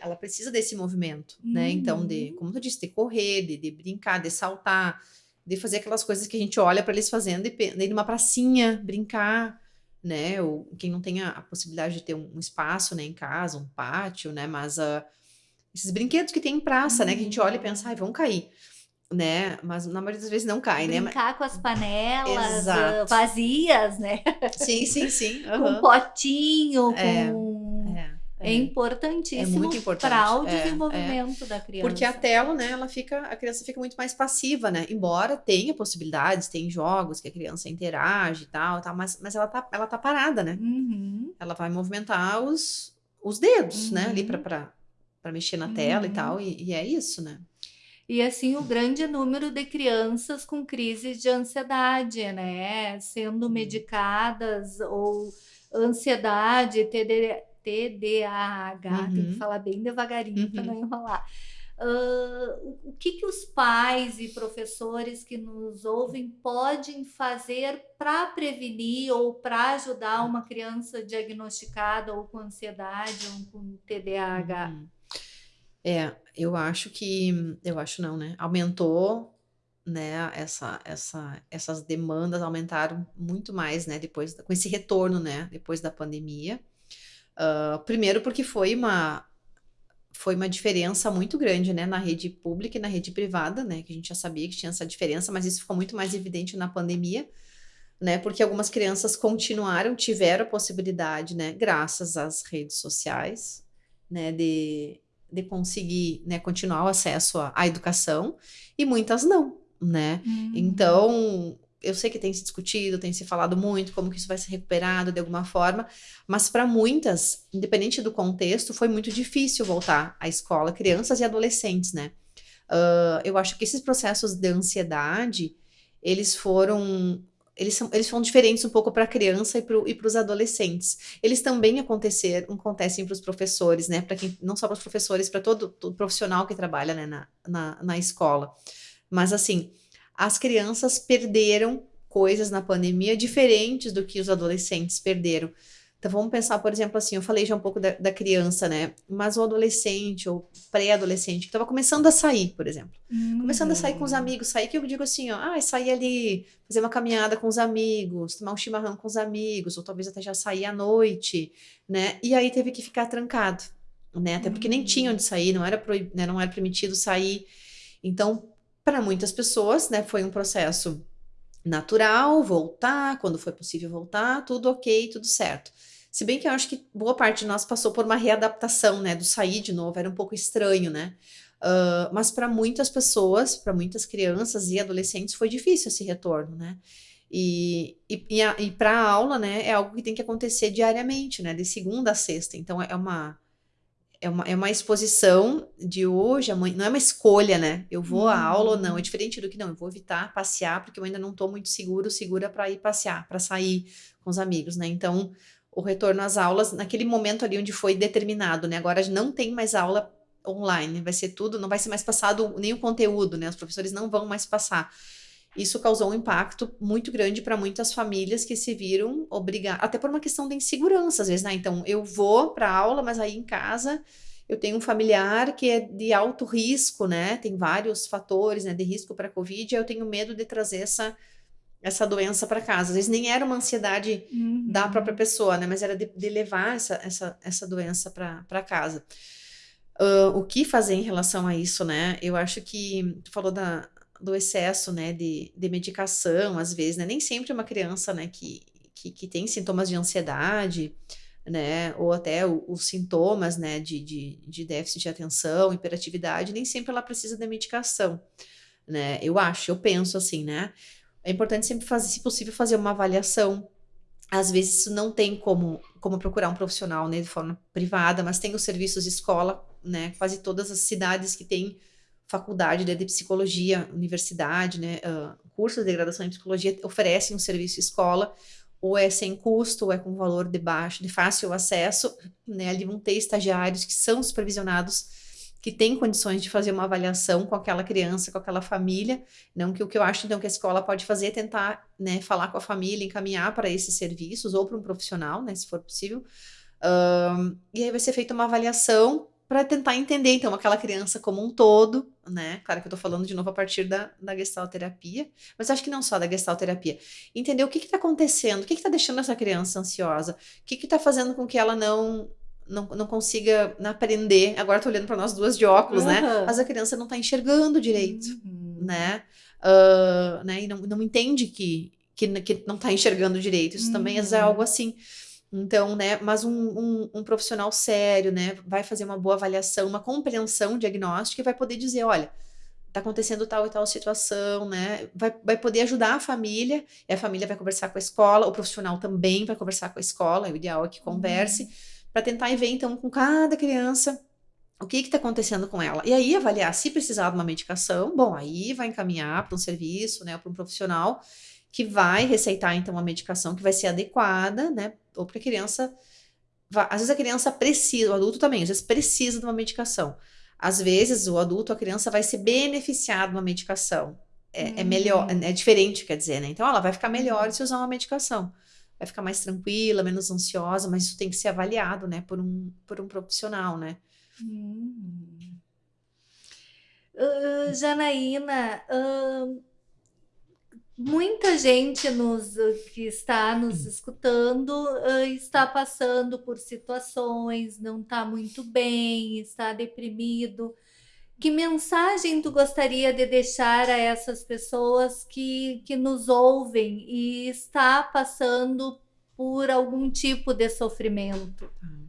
Ela precisa desse movimento, uhum. né? Então, de, uhum. como tu disse, de correr, de, de, brincar, de saltar, de fazer aquelas coisas que a gente olha para eles fazendo, de, de ir numa pracinha, brincar, né? Ou quem não tem a, a possibilidade de ter um, um, espaço, né, em casa, um pátio, né? Mas uh, esses brinquedos que tem em praça, uhum. né? Que a gente olha e pensa, ai, vão cair né? Mas na maioria das vezes não cai, Brincar né? Brincar com as panelas Exato. vazias, né? Sim, sim, sim. Uhum. Com potinho, é. com é, é importantíssimo é para o é, desenvolvimento da criança. Porque a tela, né, ela fica, a criança fica muito mais passiva, né? Embora tenha possibilidades, tem jogos que a criança interage e tal, tal mas, mas ela, tá, ela tá parada, né? Uhum. Ela vai movimentar os, os dedos, uhum. né, ali para uhum. mexer na tela e uhum. tal, e, e é isso, né? E assim, o grande número de crianças com crises de ansiedade, né? Sendo uhum. medicadas ou ansiedade, TD, TDAH, uhum. tem que uhum. falar bem devagarinho uhum. para não enrolar. Uh, o que, que os pais e professores que nos ouvem podem fazer para prevenir ou para ajudar uma criança diagnosticada ou com ansiedade ou com TDAH? Uhum. É, eu acho que, eu acho não, né? Aumentou, né? Essa, essa, essas demandas aumentaram muito mais, né? Depois, com esse retorno, né? Depois da pandemia. Uh, primeiro porque foi uma foi uma diferença muito grande, né, na rede pública e na rede privada, né, que a gente já sabia que tinha essa diferença, mas isso ficou muito mais evidente na pandemia, né, porque algumas crianças continuaram, tiveram a possibilidade, né, graças às redes sociais, né, de, de conseguir, né, continuar o acesso à, à educação, e muitas não, né, uhum. então eu sei que tem se discutido, tem se falado muito como que isso vai ser recuperado de alguma forma, mas para muitas, independente do contexto, foi muito difícil voltar à escola, crianças e adolescentes, né? Uh, eu acho que esses processos de ansiedade, eles foram eles, são, eles foram diferentes um pouco para a criança e para os adolescentes. Eles também acontecer, acontecem para os professores, né? Para quem não só para os professores, para todo, todo, profissional que trabalha né, na, na, na escola. Mas assim, as crianças perderam coisas na pandemia diferentes do que os adolescentes perderam. Então vamos pensar, por exemplo, assim, eu falei já um pouco da, da criança, né? Mas o adolescente ou pré-adolescente que estava começando a sair, por exemplo. Uhum. Começando a sair com os amigos, sair que eu digo assim, ó, ah, sair ali, fazer uma caminhada com os amigos, tomar um chimarrão com os amigos, ou talvez até já sair à noite, né? E aí teve que ficar trancado, né? Até porque nem tinha onde sair, não era, proib... né? não era permitido sair. Então, para muitas pessoas, né, foi um processo natural, voltar, quando foi possível voltar, tudo ok, tudo certo. Se bem que eu acho que boa parte de nós passou por uma readaptação, né, do sair de novo, era um pouco estranho, né? Uh, mas para muitas pessoas, para muitas crianças e adolescentes, foi difícil esse retorno, né? E, e, e, e para a aula, né, é algo que tem que acontecer diariamente, né, de segunda a sexta. Então é uma é uma, é uma exposição de hoje, amanhã, não é uma escolha, né? Eu vou à aula ou não, é uhum. diferente do que não, eu vou evitar passear, porque eu ainda não estou muito seguro, segura para ir passear, para sair com os amigos, né? Então, o retorno às aulas naquele momento ali onde foi determinado, né? Agora não tem mais aula online, vai ser tudo, não vai ser mais passado nenhum conteúdo, né? Os professores não vão mais passar. Isso causou um impacto muito grande para muitas famílias que se viram obrigadas, até por uma questão de insegurança, às vezes, né? Então, eu vou para aula, mas aí em casa eu tenho um familiar que é de alto risco, né? Tem vários fatores né, de risco para a Covid, e eu tenho medo de trazer essa, essa doença para casa. Às vezes nem era uma ansiedade uhum. da própria pessoa, né? Mas era de, de levar essa, essa, essa doença para casa. Uh, o que fazer em relação a isso, né? Eu acho que tu falou da, do excesso, né, de, de medicação, às vezes, né? Nem sempre uma criança, né, que, que, que tem sintomas de ansiedade, né, ou até o, os sintomas, né, de, de, de déficit de atenção, hiperatividade, nem sempre ela precisa de medicação, né? Eu acho, eu penso assim, né? É importante sempre fazer, se possível, fazer uma avaliação. Às vezes isso não tem como, como procurar um profissional, né, de forma privada, mas tem os serviços de escola, né? Quase todas as cidades que têm faculdade de psicologia, universidade, né, uh, cursos de graduação em psicologia oferecem um serviço escola, ou é sem custo, ou é com valor de baixo, de fácil acesso, né, ali vão ter estagiários que são supervisionados, que têm condições de fazer uma avaliação com aquela criança, com aquela família, não que o que eu acho então que a escola pode fazer é tentar, né, falar com a família, encaminhar para esses serviços, ou para um profissional, né, se for possível, um, e aí vai ser feita uma avaliação para tentar entender, então, aquela criança como um todo, né? Claro que eu tô falando de novo a partir da, da gestalterapia, mas acho que não só da gestalterapia. Entender o que que tá acontecendo, o que que tá deixando essa criança ansiosa, o que que tá fazendo com que ela não não, não consiga aprender. Agora tô olhando para nós duas de óculos, uhum. né? Mas a criança não tá enxergando direito, uhum. né? Uh, né? E não, não entende que, que, que não tá enxergando direito. Isso uhum. também é uhum. algo assim. Então, né, mas um, um, um, profissional sério, né, vai fazer uma boa avaliação, uma compreensão diagnóstica e vai poder dizer, olha, tá acontecendo tal e tal situação, né, vai, vai poder ajudar a família, e a família vai conversar com a escola, o profissional também vai conversar com a escola, o ideal é que converse, uhum. para tentar ver, então, com cada criança, o que está acontecendo com ela. E aí avaliar se precisar de uma medicação, bom, aí vai encaminhar para um serviço, né, para um profissional, que vai receitar então uma medicação que vai ser adequada, né? Ou para a criança. Às vezes a criança precisa, o adulto também, às vezes precisa de uma medicação. Às vezes o adulto, a criança vai se beneficiar de uma medicação. É, hum. é melhor, é, é diferente, quer dizer, né? Então ela vai ficar melhor se usar uma medicação. Vai ficar mais tranquila, menos ansiosa, mas isso tem que ser avaliado, né, por um, por um profissional, né? Hum. Uh, Janaína, uh, muita gente nos, que está nos escutando uh, está passando por situações, não está muito bem, está deprimido. Que mensagem tu gostaria de deixar a essas pessoas que, que nos ouvem e está passando por algum tipo de sofrimento? Tá.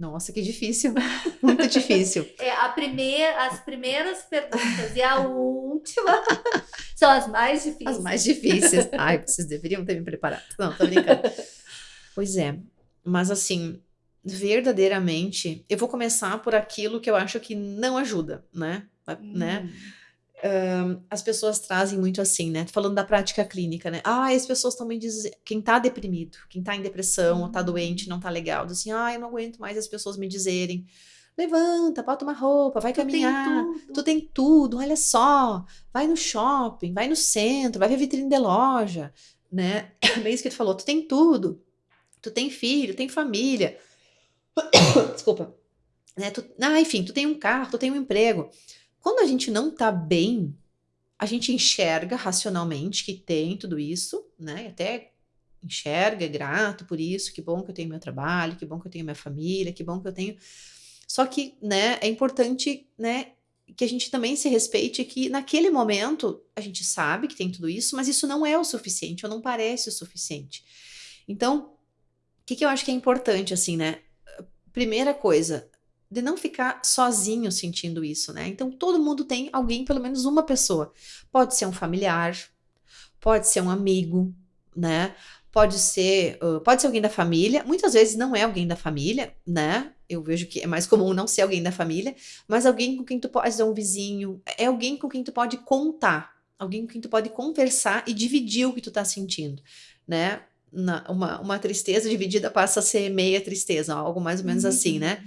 Nossa, que difícil. Muito difícil. É, a primeira, as primeiras perguntas e a última são as mais difíceis. As mais difíceis. Ai, vocês deveriam ter me preparado. Não, tô brincando. pois é. Mas assim, verdadeiramente, eu vou começar por aquilo que eu acho que não ajuda, né? Hum. né? As pessoas trazem muito assim, né? Falando da prática clínica, né? Ah, as pessoas também dizem, quem tá deprimido, quem tá em depressão, uhum. ou tá doente, não tá legal, assim, ah, eu não aguento mais as pessoas me dizerem, levanta, bota uma roupa, vai tu caminhar, tem tu tem tudo, olha só, vai no shopping, vai no centro, vai ver vitrine de loja, né? É bem isso que tu falou, tu tem tudo, tu tem filho, tem família, desculpa, né? Tu, ah, enfim, tu tem um carro, tu tem um emprego. Quando a gente não tá bem, a gente enxerga racionalmente que tem tudo isso, né? Até enxerga, é grato por isso, que bom que eu tenho meu trabalho, que bom que eu tenho minha família, que bom que eu tenho. Só que, né, é importante, né, que a gente também se respeite que naquele momento a gente sabe que tem tudo isso, mas isso não é o suficiente, ou não parece o suficiente. Então, o que, que eu acho que é importante, assim, né? Primeira coisa, de não ficar sozinho sentindo isso, né? Então todo mundo tem alguém, pelo menos uma pessoa. Pode ser um familiar, pode ser um amigo, né? Pode ser, uh, pode ser alguém da família. Muitas vezes não é alguém da família, né? Eu vejo que é mais comum não ser alguém da família, mas alguém com quem tu pode ser um vizinho, é alguém com quem tu pode contar, alguém com quem tu pode conversar e dividir o que tu tá sentindo, né? na, uma, uma tristeza dividida passa a ser meia tristeza, algo mais ou menos uhum. assim, né?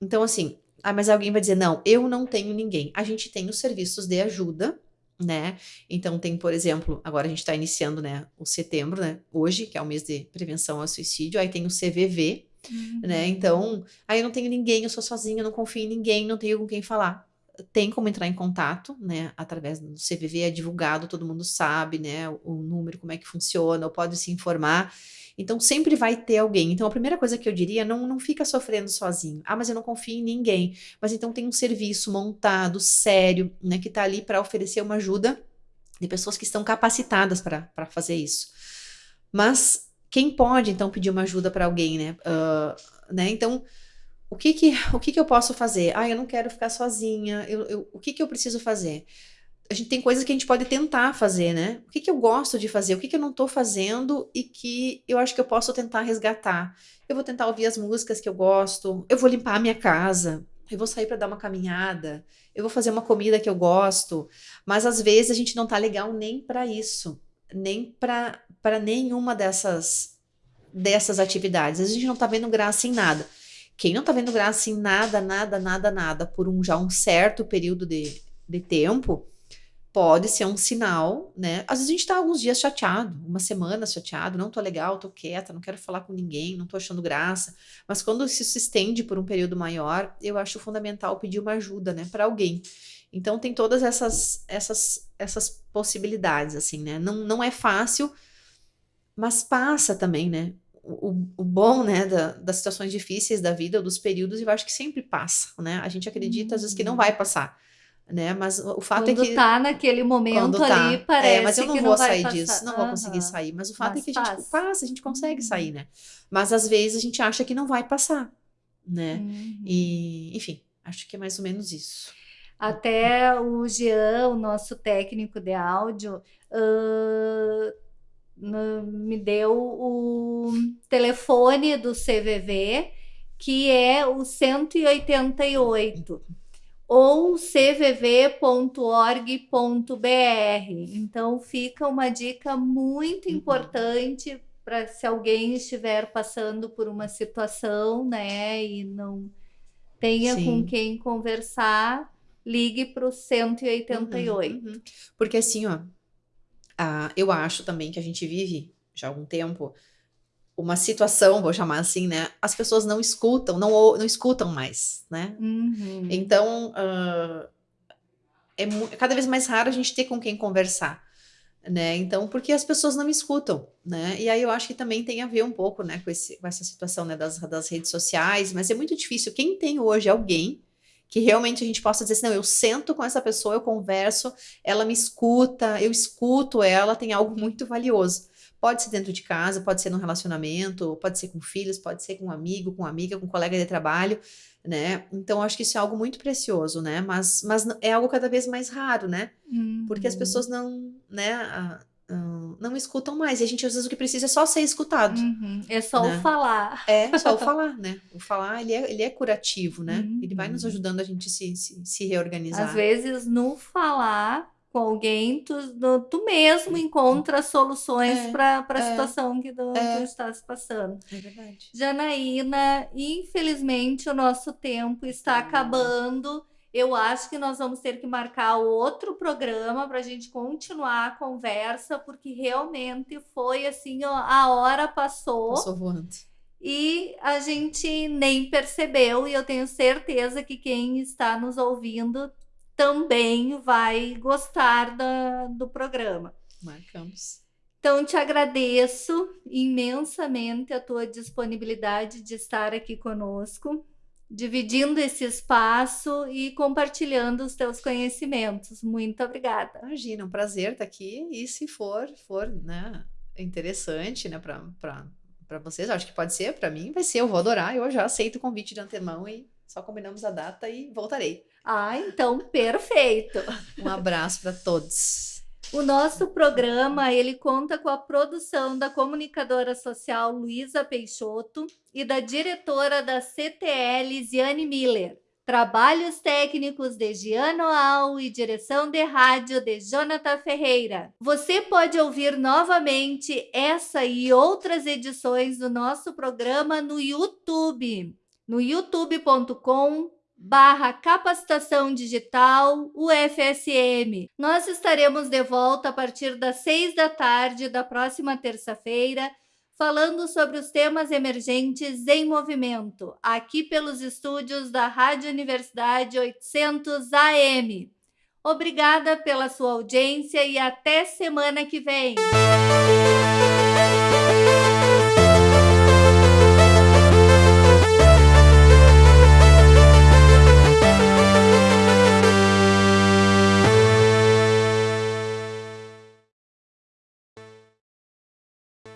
Então, assim, ah, mas alguém vai dizer, não, eu não tenho ninguém. A gente tem os serviços de ajuda, né? Então tem, por exemplo, agora a gente está iniciando, né, o setembro, né, hoje, que é o mês de prevenção ao suicídio, aí tem o CVV, uhum. né? Então, aí eu não tenho ninguém, eu sou sozinha, eu não confio em ninguém, não tenho com quem falar. Tem como entrar em contato, né, através do CVV, é divulgado, todo mundo sabe, né, o, o número, como é que funciona, ou pode se informar. Então sempre vai ter alguém. Então a primeira coisa que eu diria, não, não fica sofrendo sozinho. Ah, mas eu não confio em ninguém. Mas então tem um serviço montado, sério, né, que está ali para oferecer uma ajuda de pessoas que estão capacitadas para fazer isso. Mas quem pode então pedir uma ajuda para alguém, né? Uh, né? Então o que que, o que que eu posso fazer? Ah, eu não quero ficar sozinha. Eu, eu, o que que eu preciso fazer? A gente tem coisas que a gente pode tentar fazer, né? O que, que eu gosto de fazer? O que, que eu não tô fazendo e que eu acho que eu posso tentar resgatar? Eu vou tentar ouvir as músicas que eu gosto, eu vou limpar a minha casa, eu vou sair para dar uma caminhada, eu vou fazer uma comida que eu gosto, mas às vezes a gente não tá legal nem para isso, nem para nenhuma dessas dessas atividades. A gente não tá vendo graça em nada. Quem não tá vendo graça em nada, nada, nada, nada por um já um certo período de, de tempo, pode ser um sinal, né? Às vezes a gente tá alguns dias chateado, uma semana chateado, não tô legal, tô quieta, não quero falar com ninguém, não tô achando graça. Mas quando isso se estende por um período maior, eu acho fundamental pedir uma ajuda, né, para alguém. Então tem todas essas essas essas possibilidades assim, né? Não não é fácil, mas passa também, né? O, o bom, né, da, das situações difíceis da vida, ou dos períodos, eu acho que sempre passa, né? A gente acredita às vezes que não uhum. vai passar né? Mas o fato é quando é que tá naquele momento tá, ali parece é, mas eu não vou não sair passar. disso, não uhum. vou conseguir sair. Mas o fato mas é que a gente passa, a gente consegue uhum. sair, né? Mas às vezes a gente acha que não vai passar, né? Uhum. E, enfim, acho que é mais ou menos isso. Até o Jean, o nosso técnico de áudio, uh, me deu o telefone do CVV, que é o 188 ou cvv.org.br. Então fica uma dica muito uhum. importante para se alguém estiver passando por uma situação, né, e não tenha Sim. com quem conversar, ligue para o 188. Uhum, uhum. Porque assim, ó, uh, eu acho também que a gente vive já há algum tempo uma situação, vou chamar assim, né? As pessoas não escutam, não, não escutam mais, né? Uhum. Então, uh, é, é, cada vez mais raro a gente ter com quem conversar, né? Então, porque as pessoas não escutam, né? E aí eu acho que também tem a ver um pouco, né, com, esse, com essa situação, né, das, das redes sociais, mas é muito difícil. Quem tem hoje alguém que realmente a gente possa dizer assim, não, eu sento com essa pessoa, eu converso, ela me escuta, eu escuto ela, tem algo muito valioso. Pode ser dentro de casa, pode ser no relacionamento, pode ser com filhos, pode ser com um amigo, com amiga, com colega de trabalho, né? Então, acho que isso é algo muito precioso, né? Mas, mas é algo cada vez mais raro, né? Uhum. Porque as uhum. pessoas não, né? não escutam mais. E a gente, às vezes, o que precisa é só ser escutado. Uhum. É só né? o falar. É, só o falar, né? O falar, ele é, ele é curativo, né? Uhum. Ele vai nos uhum. ajudando a gente se, se, se reorganizar. Às vezes, no falar, com alguém, tu, tu mesmo encontra soluções é, para a é, situação que tu, é, tu estás passando. É verdade. Janaína, infelizmente o nosso tempo está acabando. Eu acho que nós vamos ter que marcar outro programa para a gente continuar a conversa, porque realmente foi assim, ó, a hora passou. Passou voando. E a gente nem percebeu, e eu tenho certeza que quem está nos ouvindo também vai gostar da, do programa. Marcamos. Então, te agradeço imensamente a tua disponibilidade de estar aqui conosco, dividindo esse espaço e compartilhando os teus conhecimentos. Muito obrigada. Imagina, um prazer estar aqui. E se for, for né, interessante né, para vocês, acho que pode ser, para mim vai ser, eu vou adorar. Eu já aceito o convite de antemão e só combinamos a data e voltarei. Ah, então perfeito. Um abraço para todos. O nosso programa ele conta com a produção da comunicadora social Luísa Peixoto e da diretora da CTL Ziane Miller. Trabalhos técnicos de Giano Al e direção de rádio de Jonathan Ferreira. Você pode ouvir novamente essa e outras edições do nosso programa no YouTube, no youtube.com barra capacitação digital UFSM. Nós estaremos de volta a partir das seis da tarde da próxima terça-feira falando sobre os temas emergentes em movimento, aqui pelos estúdios da Rádio Universidade 800 AM. Obrigada pela sua audiência e até semana que vem.